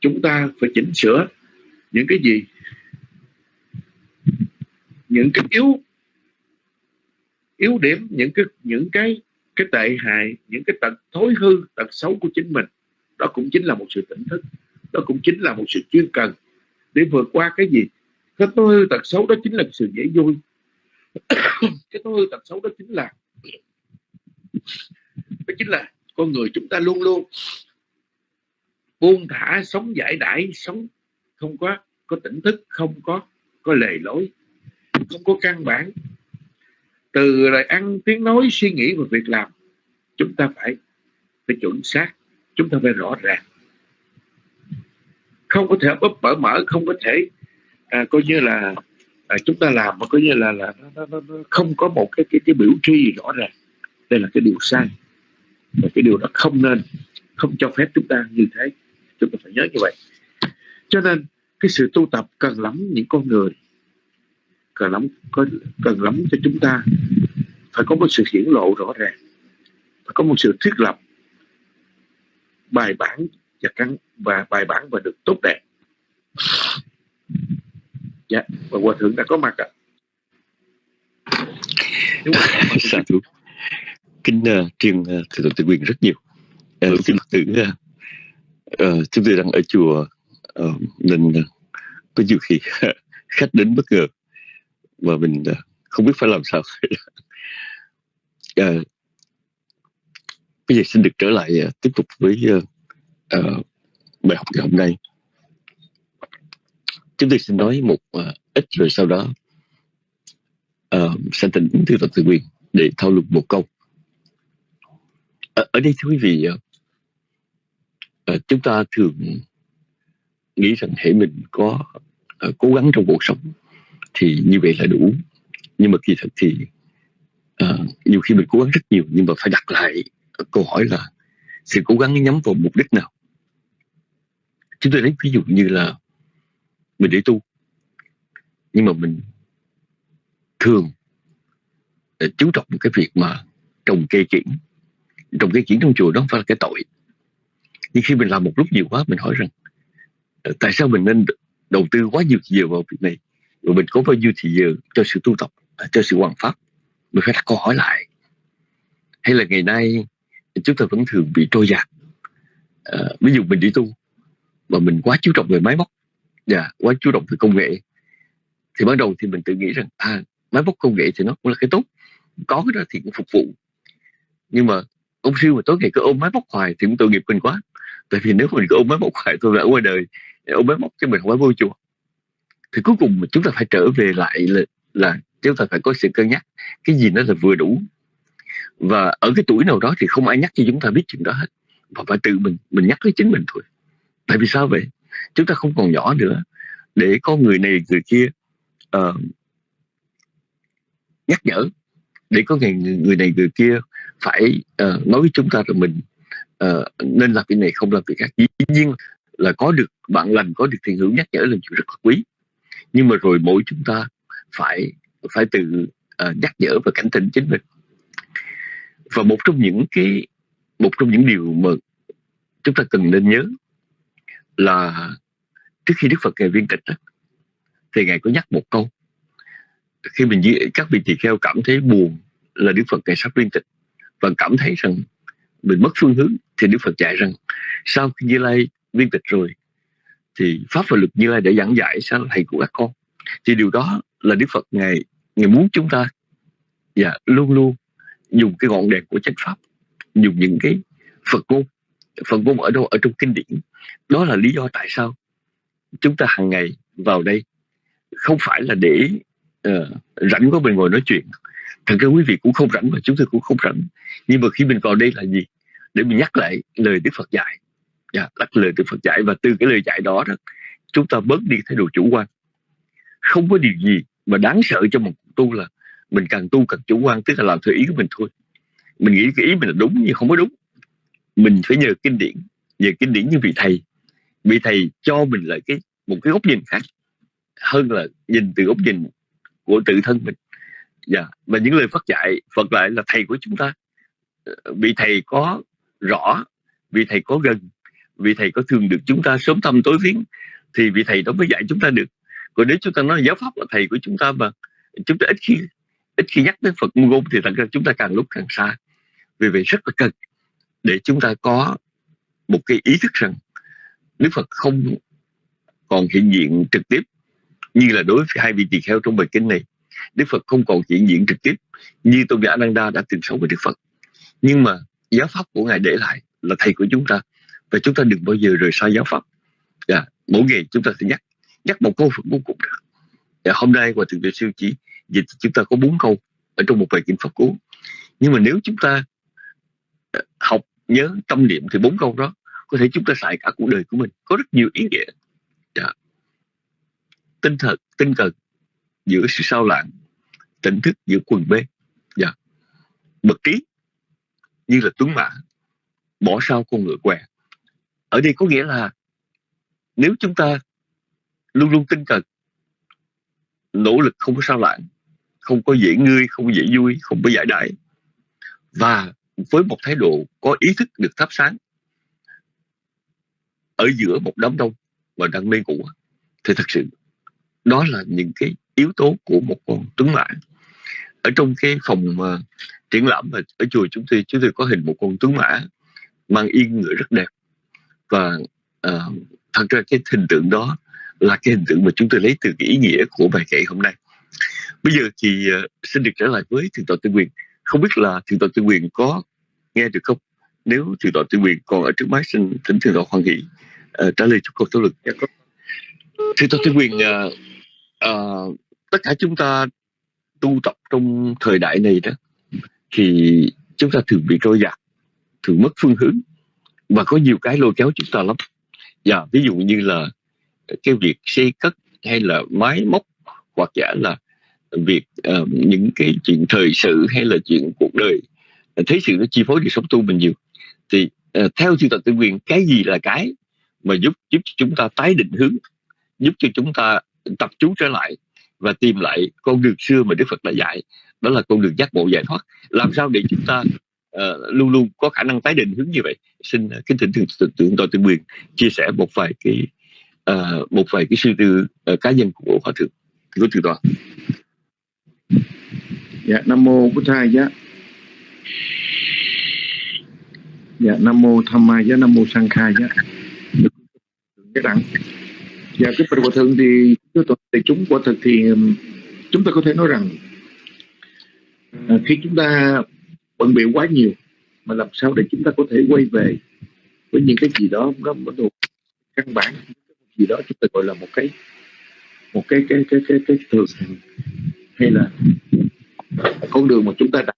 chúng ta phải chỉnh sửa những cái gì? Những cái yếu yếu điểm, những cái những cái cái tệ hại, những cái tật thối hư, tật xấu của chính mình. Đó cũng chính là một sự tỉnh thức. Đó cũng chính là một sự chuyên cần để vượt qua cái gì? Cái thối hư tật xấu đó chính là sự dễ vui. [coughs] Cái thối hư tật xấu đó chính là đó chính là con người chúng ta luôn luôn buông thả sống giải đãi sống không có có tỉnh thức không có có lề lối không có căn bản. Từ lời ăn tiếng nói suy nghĩ và việc làm chúng ta phải phải chuẩn xác chúng ta phải rõ ràng. Không có thể bấp bở mở không có thể à, coi như là à, chúng ta làm mà coi như là là nó, nó, nó không có một cái cái cái biểu tri rõ ràng đây là cái điều sai. Và cái điều đó không nên không cho phép chúng ta như thế. Chúng ta phải nhớ như vậy. Cho nên cái sự tu tập cần lắm những con người. Cần lắm có cần lắm cho chúng ta phải có một sự hiển lộ rõ ràng. Phải có một sự thiết lập bài bản và căn và bài bản và được tốt đẹp. Dạ và hòa thượng đã có mặt ạ. [laughs] À. kính uh, truyền uh, thượng tự quyền rất nhiều. Uh, xin phật tử uh, uh, chúng tôi đang ở chùa uh, nên uh, có nhiều khi [laughs] khách đến bất ngờ mà mình uh, không biết phải làm sao. Uh, [laughs] bây giờ xin được trở lại uh, tiếp tục với uh, uh, bài học ngày hôm nay. Chúng tôi xin nói một uh, ít rồi sau đó uh, sẽ tình tập tự quyền để thảo luận một câu ở, ở đây thưa quý vị ờ, chúng ta thường nghĩ rằng hệ mình có uh, cố gắng trong cuộc sống thì như vậy là đủ. Nhưng mà kỳ thực thì uh, nhiều khi mình cố gắng rất nhiều nhưng mà phải đặt lại câu hỏi là sự cố gắng nhắm vào mục đích nào? Chúng tôi lấy ví dụ như là mình để tu nhưng mà mình thường chú trọng cái việc mà trồng cây kiển trồng cây chuyện trong chùa đó không phải là cái tội. Nhưng khi mình làm một lúc nhiều quá mình hỏi rằng ờ, tại sao mình nên đầu tư quá nhiều giờ vào việc này? Rồi mình có bao nhiêu thì giờ cho sự tu tập à, cho sự hoàn pháp? Mình phải đặt câu hỏi lại. Hay là ngày nay chúng ta vẫn thường bị trôi dạt. À, ví dụ mình đi tu mà mình quá chú trọng về máy móc và dạ, quá chú trọng về công nghệ thì ban đầu thì mình tự nghĩ rằng à máy móc công nghệ thì nó cũng là cái tốt có cái đó thì cũng phục vụ. Nhưng mà ông siêu mà tối ngày cứ ôm máy móc hoài thì cũng tội nghiệp mình quá. Tại vì nếu mình cứ ôm máy móc hoài tôi là qua ngoài đời ôm máy móc cho mình không phải vô chùa. Thì cuối cùng chúng ta phải trở về lại là, là chúng ta phải có sự cân nhắc cái gì nó là vừa đủ. Và ở cái tuổi nào đó thì không ai nhắc cho chúng ta biết chuyện đó hết và phải tự mình mình nhắc với chính mình thôi. Tại vì sao vậy? Chúng ta không còn nhỏ nữa. Để có người này người kia uh, nhắc nhở. Để có người người này người kia phải uh, nói với chúng ta là mình uh, nên làm việc này không làm việc khác. Dĩ nhiên là có được bạn lành có được thiền hữu nhắc nhở là chuyện rất là quý nhưng mà rồi mỗi chúng ta phải phải tự uh, nhắc nhở và cảnh tỉnh chính mình. Và một trong những cái một trong những điều mà chúng ta cần nên nhớ là trước khi Đức Phật ngài viên tịch đó, thì ngài có nhắc một câu. Khi mình các vị tỳ kheo cảm thấy buồn là Đức Phật ngài sắp viên tịch và cảm thấy rằng mình mất phương hướng thì Đức Phật dạy rằng sau khi Như Lai viên tịch rồi thì pháp và luật Như Lai đã giảng dạy sao thầy của các con. Thì điều đó là Đức Phật ngài ngài muốn chúng ta dạ, luôn luôn dùng cái ngọn đèn của chánh pháp dùng những cái Phật ngôn. Phật ngôn ở đâu? Ở trong kinh điển. Đó là lý do tại sao chúng ta hàng ngày vào đây. Không phải là để uh, rảnh có mình ngồi nói chuyện thật ra quý vị cũng không rảnh và chúng tôi cũng không rảnh. Nhưng mà khi mình vào đây là gì? Để mình nhắc lại lời Đức Phật dạy. Dạ, nhắc lời Đức Phật dạy. Và từ cái lời dạy đó đó chúng ta bớt đi thái độ chủ quan. Không có điều gì mà đáng sợ cho một tu là mình càng tu càng chủ quan tức là làm theo ý của mình thôi. Mình nghĩ cái ý mình là đúng nhưng không có đúng. Mình phải nhờ kinh điển. Nhờ kinh điển như vị thầy. Vị thầy cho mình lại cái một cái góc nhìn khác hơn là nhìn từ góc nhìn của tự thân mình dạ và những lời Phật dạy, Phật lại là thầy của chúng ta. Vị thầy có rõ, vị thầy có gần, vị thầy có thường được chúng ta sớm thăm tối viếng, thì vị thầy đó mới dạy chúng ta được. Còn nếu chúng ta nói giáo pháp là thầy của chúng ta mà chúng ta ít khi ít khi nhắc đến Phật ngôn thì thật ra chúng ta càng lúc càng xa. Vì vậy rất là cần để chúng ta có một cái ý thức rằng Đức Phật không còn hiện diện trực tiếp như là đối với hai vị tỳ kheo trong bài kinh này. Đức Phật không còn hiện diện trực tiếp như Tôn giả Ananda đã từng sống với Đức Phật nhưng mà giáo pháp của ngài để lại là thầy của chúng ta và chúng ta đừng bao giờ rời xa giáo pháp yeah. Dạ, mỗi ngày chúng ta sẽ nhắc nhắc một câu Phật ngôn cùng được yeah, dạ, hôm nay qua thượng tuệ siêu chỉ dịch chúng ta có bốn câu ở trong một bài kinh Phật cú nhưng mà nếu chúng ta ờ, học nhớ tâm niệm thì bốn câu đó có thể chúng ta xài cả cuộc đời của mình có rất nhiều ý nghĩa yeah. Dạ. tinh thật tinh cần giữa sự sao lãng, tỉnh thức giữa quần bê yeah. Dạ. bậc trí như là tuấn mã, bỏ sau con ngựa què ở đây có nghĩa là, nếu chúng ta luôn luôn tinh cần nỗ lực không có sao lãng, không có dễ ngươi không có dễ vui, không có giải đại và với một thái độ có ý thức được thắp sáng ở giữa một đám đông và đang mê ngủ, thì thật sự đó là những cái yếu tố của một con tuấn mã ở trong cái phòng uh, triển lãm ở chùa chúng tôi chúng tôi có hình một con tuấn mã mang yên ngựa rất đẹp. Và uh, thật ra cái hình tượng đó là cái hình tượng mà chúng tôi lấy từ cái ý nghĩa của bài kệ hôm nay. Bây giờ thì uh, xin được trở lại với thượng tọa tư quyền không biết là thượng tọa tư quyền có nghe được không? Nếu thượng tọa tư quyền còn ở trước máy xin thỉnh thượng tọa hoan hỷ uh, trả lời cho câu thảo luận. Dạ, thượng tọa tư quyền uh, uh, tất cả chúng ta tu tập trong thời đại này đó thì chúng ta thường bị trôi dạt thường mất phương hướng và có nhiều cái lôi kéo chúng ta lắm. Và ví dụ như là cái việc xây cất hay là máy móc hoặc giả là việc uh, những cái chuyện thời sự hay là chuyện cuộc đời thấy sự nó chi phối đời sống tu mình nhiều. Thì uh, theo chư tập tự quyền cái gì là cái mà giúp giúp chúng ta tái định hướng giúp cho chúng ta tập trung trở lại và tìm lại con đường xưa mà Đức Phật đã dạy. Đó là con đường giác ngộ giải thoát. Làm sao để chúng ta uh, luôn luôn có khả năng tái định hướng như vậy? Xin uh, kính thỉnh thượng tượng tôi tuyên quyền chia sẻ một vài cái uh, một vài cái suy tư uh, cá nhân của hòa thượng. Của thượng tọa. Dạ nam mô bổn thầy giá. Dạ nam mô tham ma giá nam mô sang khai giá. Cái đẳng. Dạ cái bậc hòa thượng thì thì chúng quả thực thì chúng ta có thể nói rằng à, khi chúng ta bận biểu quá nhiều, mà làm sao để chúng ta có thể quay về với những cái gì đó nó bắt đầu căn bản, gì đó chúng ta gọi là một cái một cái cái cái cái cái thường hay là con đường mà chúng ta đã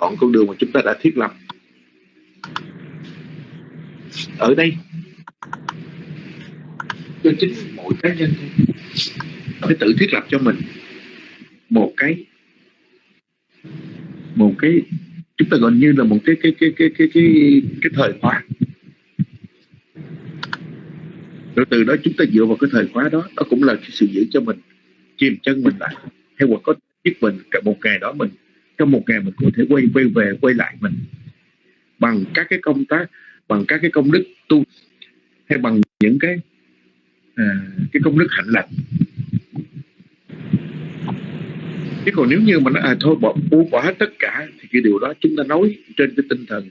chọn, con đường mà chúng ta đã thiết lập. Ở đây, cho chính mỗi cá nhân phải tự thiết lập cho mình một cái một cái, chúng ta gọi như là một cái cái cái cái cái cái cái thời khóa. Rồi từ đó chúng ta dựa vào cái thời khóa đó đó cũng là cái sự giữ cho mình, chìm chân mình lại, hay hoặc có giúp mình cả một ngày đó mình, trong một ngày mình có thể quay quay về, quay lại mình bằng các cái công tác, bằng các cái công đức tu, hay bằng những cái À, cái công đức hạnh lành. Chứ còn nếu như mà nó à, thôi bỏ buông bỏ hết tất cả thì cái điều đó chúng ta nói trên cái tinh thần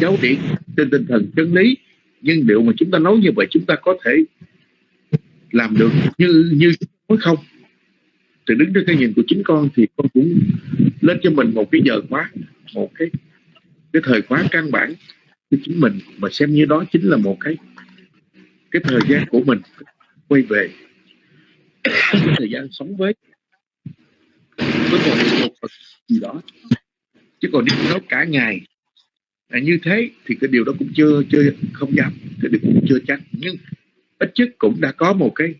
giáo điển trên tinh thần chân lý. Nhưng điều mà chúng ta nói như vậy chúng ta có thể làm được như như nói không? Thì đứng trên cái nhìn của chính con thì con cũng lên cho mình một cái giờ khóa một cái cái thời khóa căn bản. Của chính mình mà xem như đó chính là một cái cái thời gian của mình quay về cái thời gian sống với với một một gì đó. Chứ còn nếu nói cả ngày à, như thế thì cái điều đó cũng chưa chưa không dám cái điều cũng chưa chắc. Nhưng ít nhất cũng đã có một cái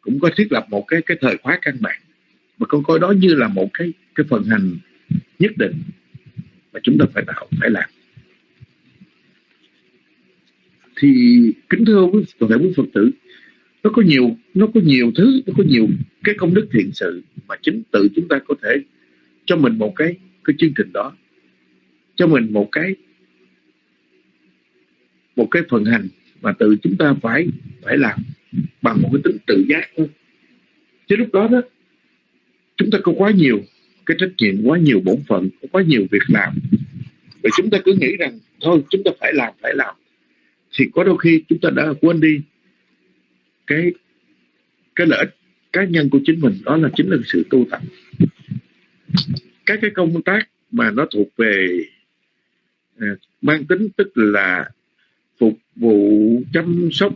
cũng có thiết lập một cái cái thời khóa căn bản. Mà con coi đó như là một cái cái phần hành nhất định mà chúng ta phải tạo phải làm thì kính thưa quý toàn thể quý phật tử, nó có nhiều, nó có nhiều thứ, nó có nhiều cái công đức thiện sự mà chính tự chúng ta có thể cho mình một cái cái chương trình đó, cho mình một cái một cái phần hành mà tự chúng ta phải phải làm bằng một cái tính tự giác thôi. Chứ lúc đó đó, chúng ta có quá nhiều cái trách nhiệm, quá nhiều bổn phận, có quá nhiều việc làm. Và chúng ta cứ nghĩ rằng, thôi, chúng ta phải làm phải làm thì có đôi khi chúng ta đã quên đi cái cái lợi ích cá nhân của chính mình đó là chính là sự tu tập. Các cái công tác mà nó thuộc về à, mang tính tức là phục vụ chăm sóc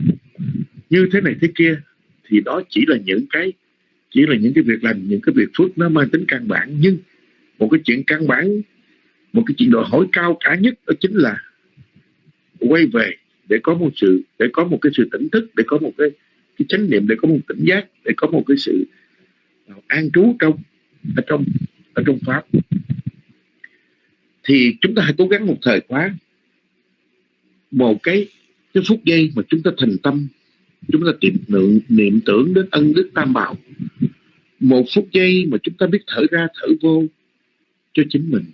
như thế này thế kia thì đó chỉ là những cái chỉ là những cái việc làm những cái việc phước nó mang tính căn bản. Nhưng một cái chuyện căn bản một cái chuyện đòi hỏi cao cả nhất đó chính là quay về để có một sự để có một cái sự tỉnh thức để có một cái cái chánh niệm để có một tỉnh giác để có một cái sự ờ, an trú trong ở trong ở trong pháp. Thì chúng ta hãy cố gắng một thời khóa một cái cái phút giây mà chúng ta thành tâm chúng ta tìm niệm, niệm tưởng đến ân đức tam bảo. Một phút giây mà chúng ta biết thở ra thở vô cho chính mình.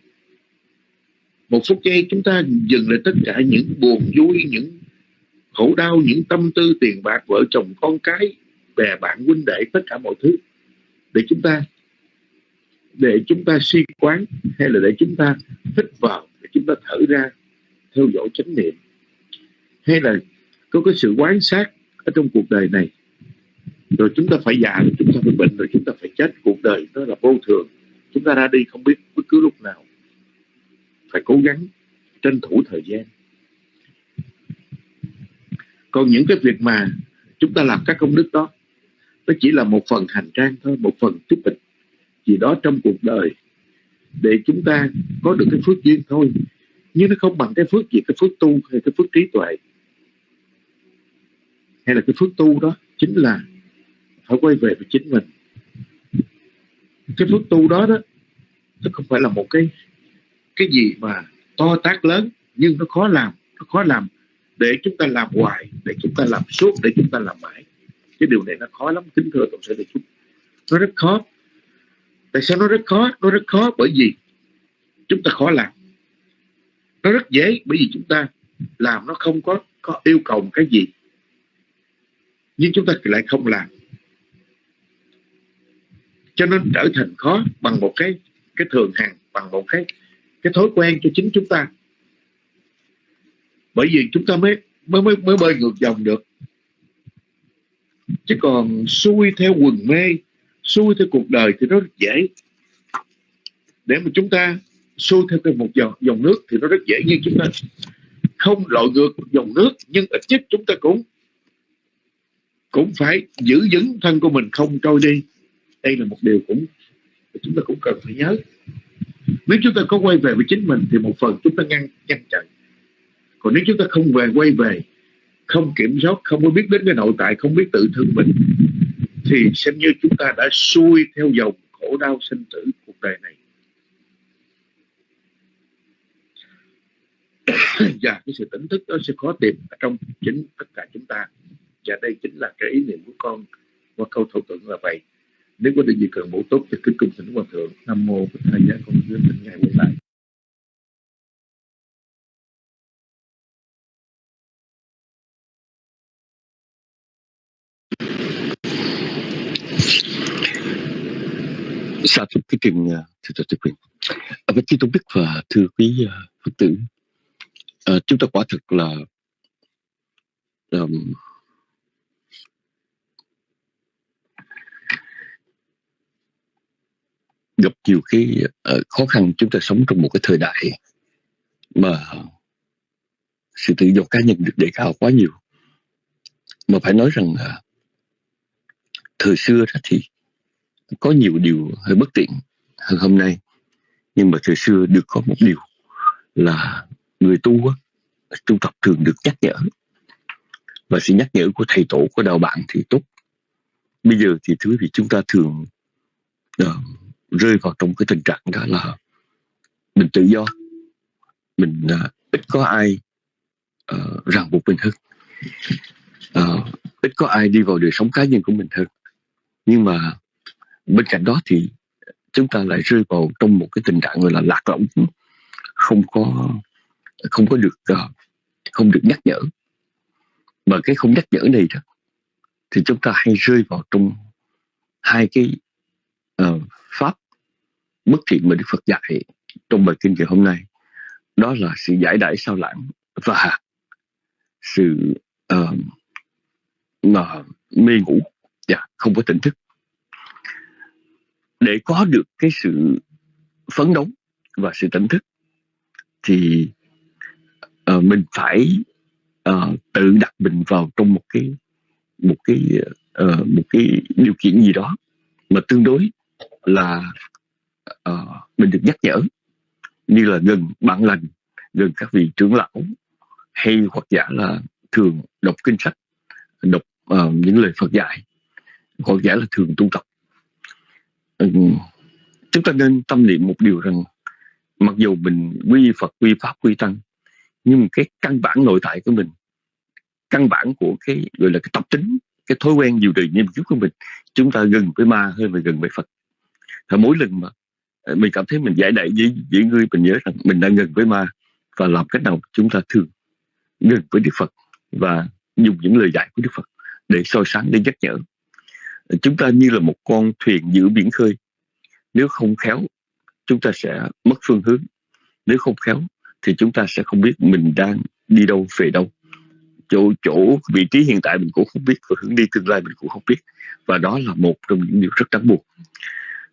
Một phút giây chúng ta dừng lại tất cả những buồn vui những khổ đau những tâm tư tiền bạc, vợ chồng, con cái, bè bạn, huynh đệ, tất cả mọi thứ. Để chúng ta, để chúng ta suy quán hay là để chúng ta hít vào, để chúng ta thở ra, theo dõi chánh niệm. Hay là có cái sự quán sát ở trong cuộc đời này, rồi chúng ta phải già rồi chúng ta phải bệnh, rồi chúng ta phải chết. Cuộc đời đó là vô thường. Chúng ta ra đi không biết bất cứ lúc nào. Phải cố gắng tranh thủ thời gian còn những cái việc mà chúng ta làm các công đức đó, nó chỉ là một phần hành trang thôi, một phần chút tịch gì đó trong cuộc đời để chúng ta có được cái phước duyên thôi. Nhưng nó không bằng cái phước gì, cái phước tu hay cái phước trí tuệ. Hay là cái phước tu đó chính là phải quay về với chính mình. Cái phước tu đó đó, nó không phải là một cái cái gì mà to tác lớn, nhưng nó khó làm, nó khó làm để chúng ta làm hoài, để chúng ta làm suốt, để chúng ta làm mãi. Cái điều này nó khó lắm, kính thưa tổng sở đại chúng. Nó rất khó. Tại sao nó rất khó? Nó rất khó bởi vì chúng ta khó làm. Nó rất dễ bởi vì chúng ta làm nó không có có yêu cầu một cái gì. Nhưng chúng ta lại không làm. Cho nên trở thành khó bằng một cái cái thường hàng bằng một cái cái thói quen cho chính chúng ta bởi vì chúng ta mới mới mới, mới bơi ngược dòng được. Chứ còn xuôi theo quần mê xuôi theo cuộc đời thì nó rất dễ. Để mà chúng ta xuôi theo một dòng, dòng nước thì nó rất dễ nhưng chúng ta. Không lội ngược dòng nước nhưng ít nhất chúng ta cũng cũng phải giữ vững thân của mình không trôi đi. Đây là một điều cũng chúng ta cũng cần phải nhớ. Nếu chúng ta có quay về với chính mình thì một phần chúng ta ngăn ngăn chặn còn nếu chúng ta không về, quay về, không kiểm soát, không có biết đến cái nội tại, không biết tự thương mình, thì xem như chúng ta đã xuôi theo dòng khổ đau sinh tử cuộc đời này. [coughs] Và cái sự tỉnh thức đó sẽ khó tìm ở trong chính tất cả chúng ta. Và đây chính là cái ý niệm của con. Qua câu thổ tượng là vậy. Nếu có điều gì cần bổ túc thì cứ cung thỉnh hòa thượng, nam mô bổn thầy giá con hướng thỉnh ngài quay lại. Sa thưa cái trình thưa thưa quyền. Với Chí Tôn Đức và ờ, thưa quý uh, Phật tử, à, chúng ta quả thực là um, gặp nhiều cái uh, khó khăn chúng ta sống trong một cái thời đại mà sự tự do cá nhân được đề cao quá nhiều mà phải nói rằng uh, thời xưa đó thì có nhiều điều hơi bất tiện hơn hôm nay. Nhưng mà thời xưa được có một điều là người tu á, tu tập thường được nhắc nhở. Và sự nhắc nhở của thầy tổ của đạo bạn thì tốt. Bây giờ thì thứ vì chúng ta thường uh, rơi vào trong cái tình trạng đó là mình tự do. Mình uh, ít có ai uh, ràng buộc mình hơn. Uh, ít có ai đi vào đời sống cá nhân của mình hơn. Nhưng mà bên cạnh đó thì chúng ta lại rơi vào trong một cái tình trạng gọi là lạc lõng không có không có được ờ, không được nhắc nhở. Mà cái không nhắc nhở này đó thì chúng ta hay rơi vào trong hai cái uh, pháp bất thiện mà Đức Phật dạy trong bài kinh ngày hôm nay. Đó là sự giải đãi sao lãng và sự uh, mà mê ngủ. Và không có tỉnh thức để có được cái sự phấn đấu và sự tỉnh thức thì uh, mình phải uh, tự đặt mình vào trong một cái một cái uh, một cái điều kiện gì đó mà tương đối là uh, mình được nhắc nhở như là gần bạn lành gần các vị trưởng lão hay hoặc giả là thường đọc kinh sách đọc uh, những lời Phật dạy hoặc giả là thường tu tập. Ừ. chúng ta nên tâm niệm một điều rằng, mặc dù mình quy Phật, quy Pháp, quy Tăng, nhưng cái căn bản nội tại của mình, căn bản của cái, gọi là cái tập tính, cái thói quen nhiều đời nghiêm kiếp của mình, chúng ta gần với ma hơn là gần với Phật. Và mỗi lần mà ờ, mình cảm thấy mình giải đại với với người, mình nhớ rằng mình đang gần với ma và làm cách nào chúng ta thường gần với Đức Phật và dùng những lời dạy của Đức Phật để soi sáng, để nhắc nhở chúng ta như là một con thuyền giữa biển khơi. Nếu không khéo chúng ta sẽ mất phương hướng. Nếu không khéo thì chúng ta sẽ không biết mình đang đi đâu về đâu. Chỗ chỗ vị trí hiện tại mình cũng không biết và hướng đi tương lai mình cũng không biết. Và đó là một trong những điều rất đáng buồn.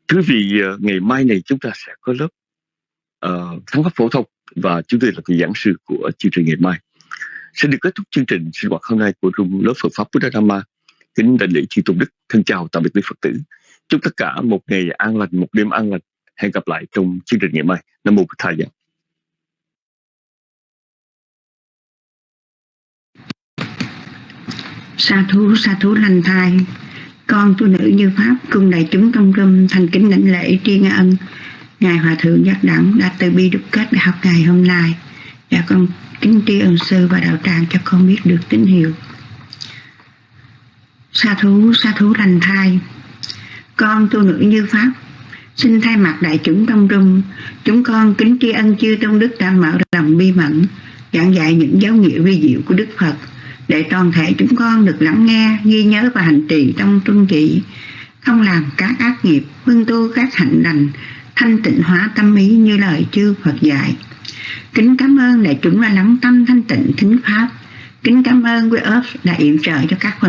Thứ vì ờ, ngày mai này chúng ta sẽ có lớp ờ, uh, thắng pháp phổ thông và chúng tôi là vị giảng sư của chương trình ngày mai. Sẽ được kết thúc chương trình sinh hoạt hôm nay của trung lớp Phật pháp Buddha Dhamma kính đại lễ chư tôn đức. Thân chào tạm biệt quý phật tử. Chúc tất cả một ngày an lành, một đêm an lành. Hẹn gặp lại trong chương trình ngày mai. Nam mô phật thầy sa thú sa thú lành thai. Con tu nữ như pháp cùng đại chúng trong râm, thành kính lãnh lễ tri ân. Ngài hòa thượng giác đẳng đã từ bi đúc kết đại học ngày hôm nay. Và con kính tri ân sư và đạo tràng cho con biết được tín hiệu sa thú sa thú lành thai. Con tu nữ như pháp, xin thay mặt đại chúng trong trung. Chúng con kính tri ân chư tôn đức đã mở lòng bi mẫn, giảng dạy những giáo nghĩa vi diệu của đức phật, để toàn thể chúng con được lắng nghe, ghi nhớ và hành trì trong trung trị không làm các ác nghiệp hưng tu các hạnh lành, thanh tịnh hóa tâm ý như lời chư Phật dạy. Kính cảm ơn đại chúng đã lắng tâm thanh tịnh thính pháp. Kính cảm ơn quý ớt đã yểm trợ cho các phần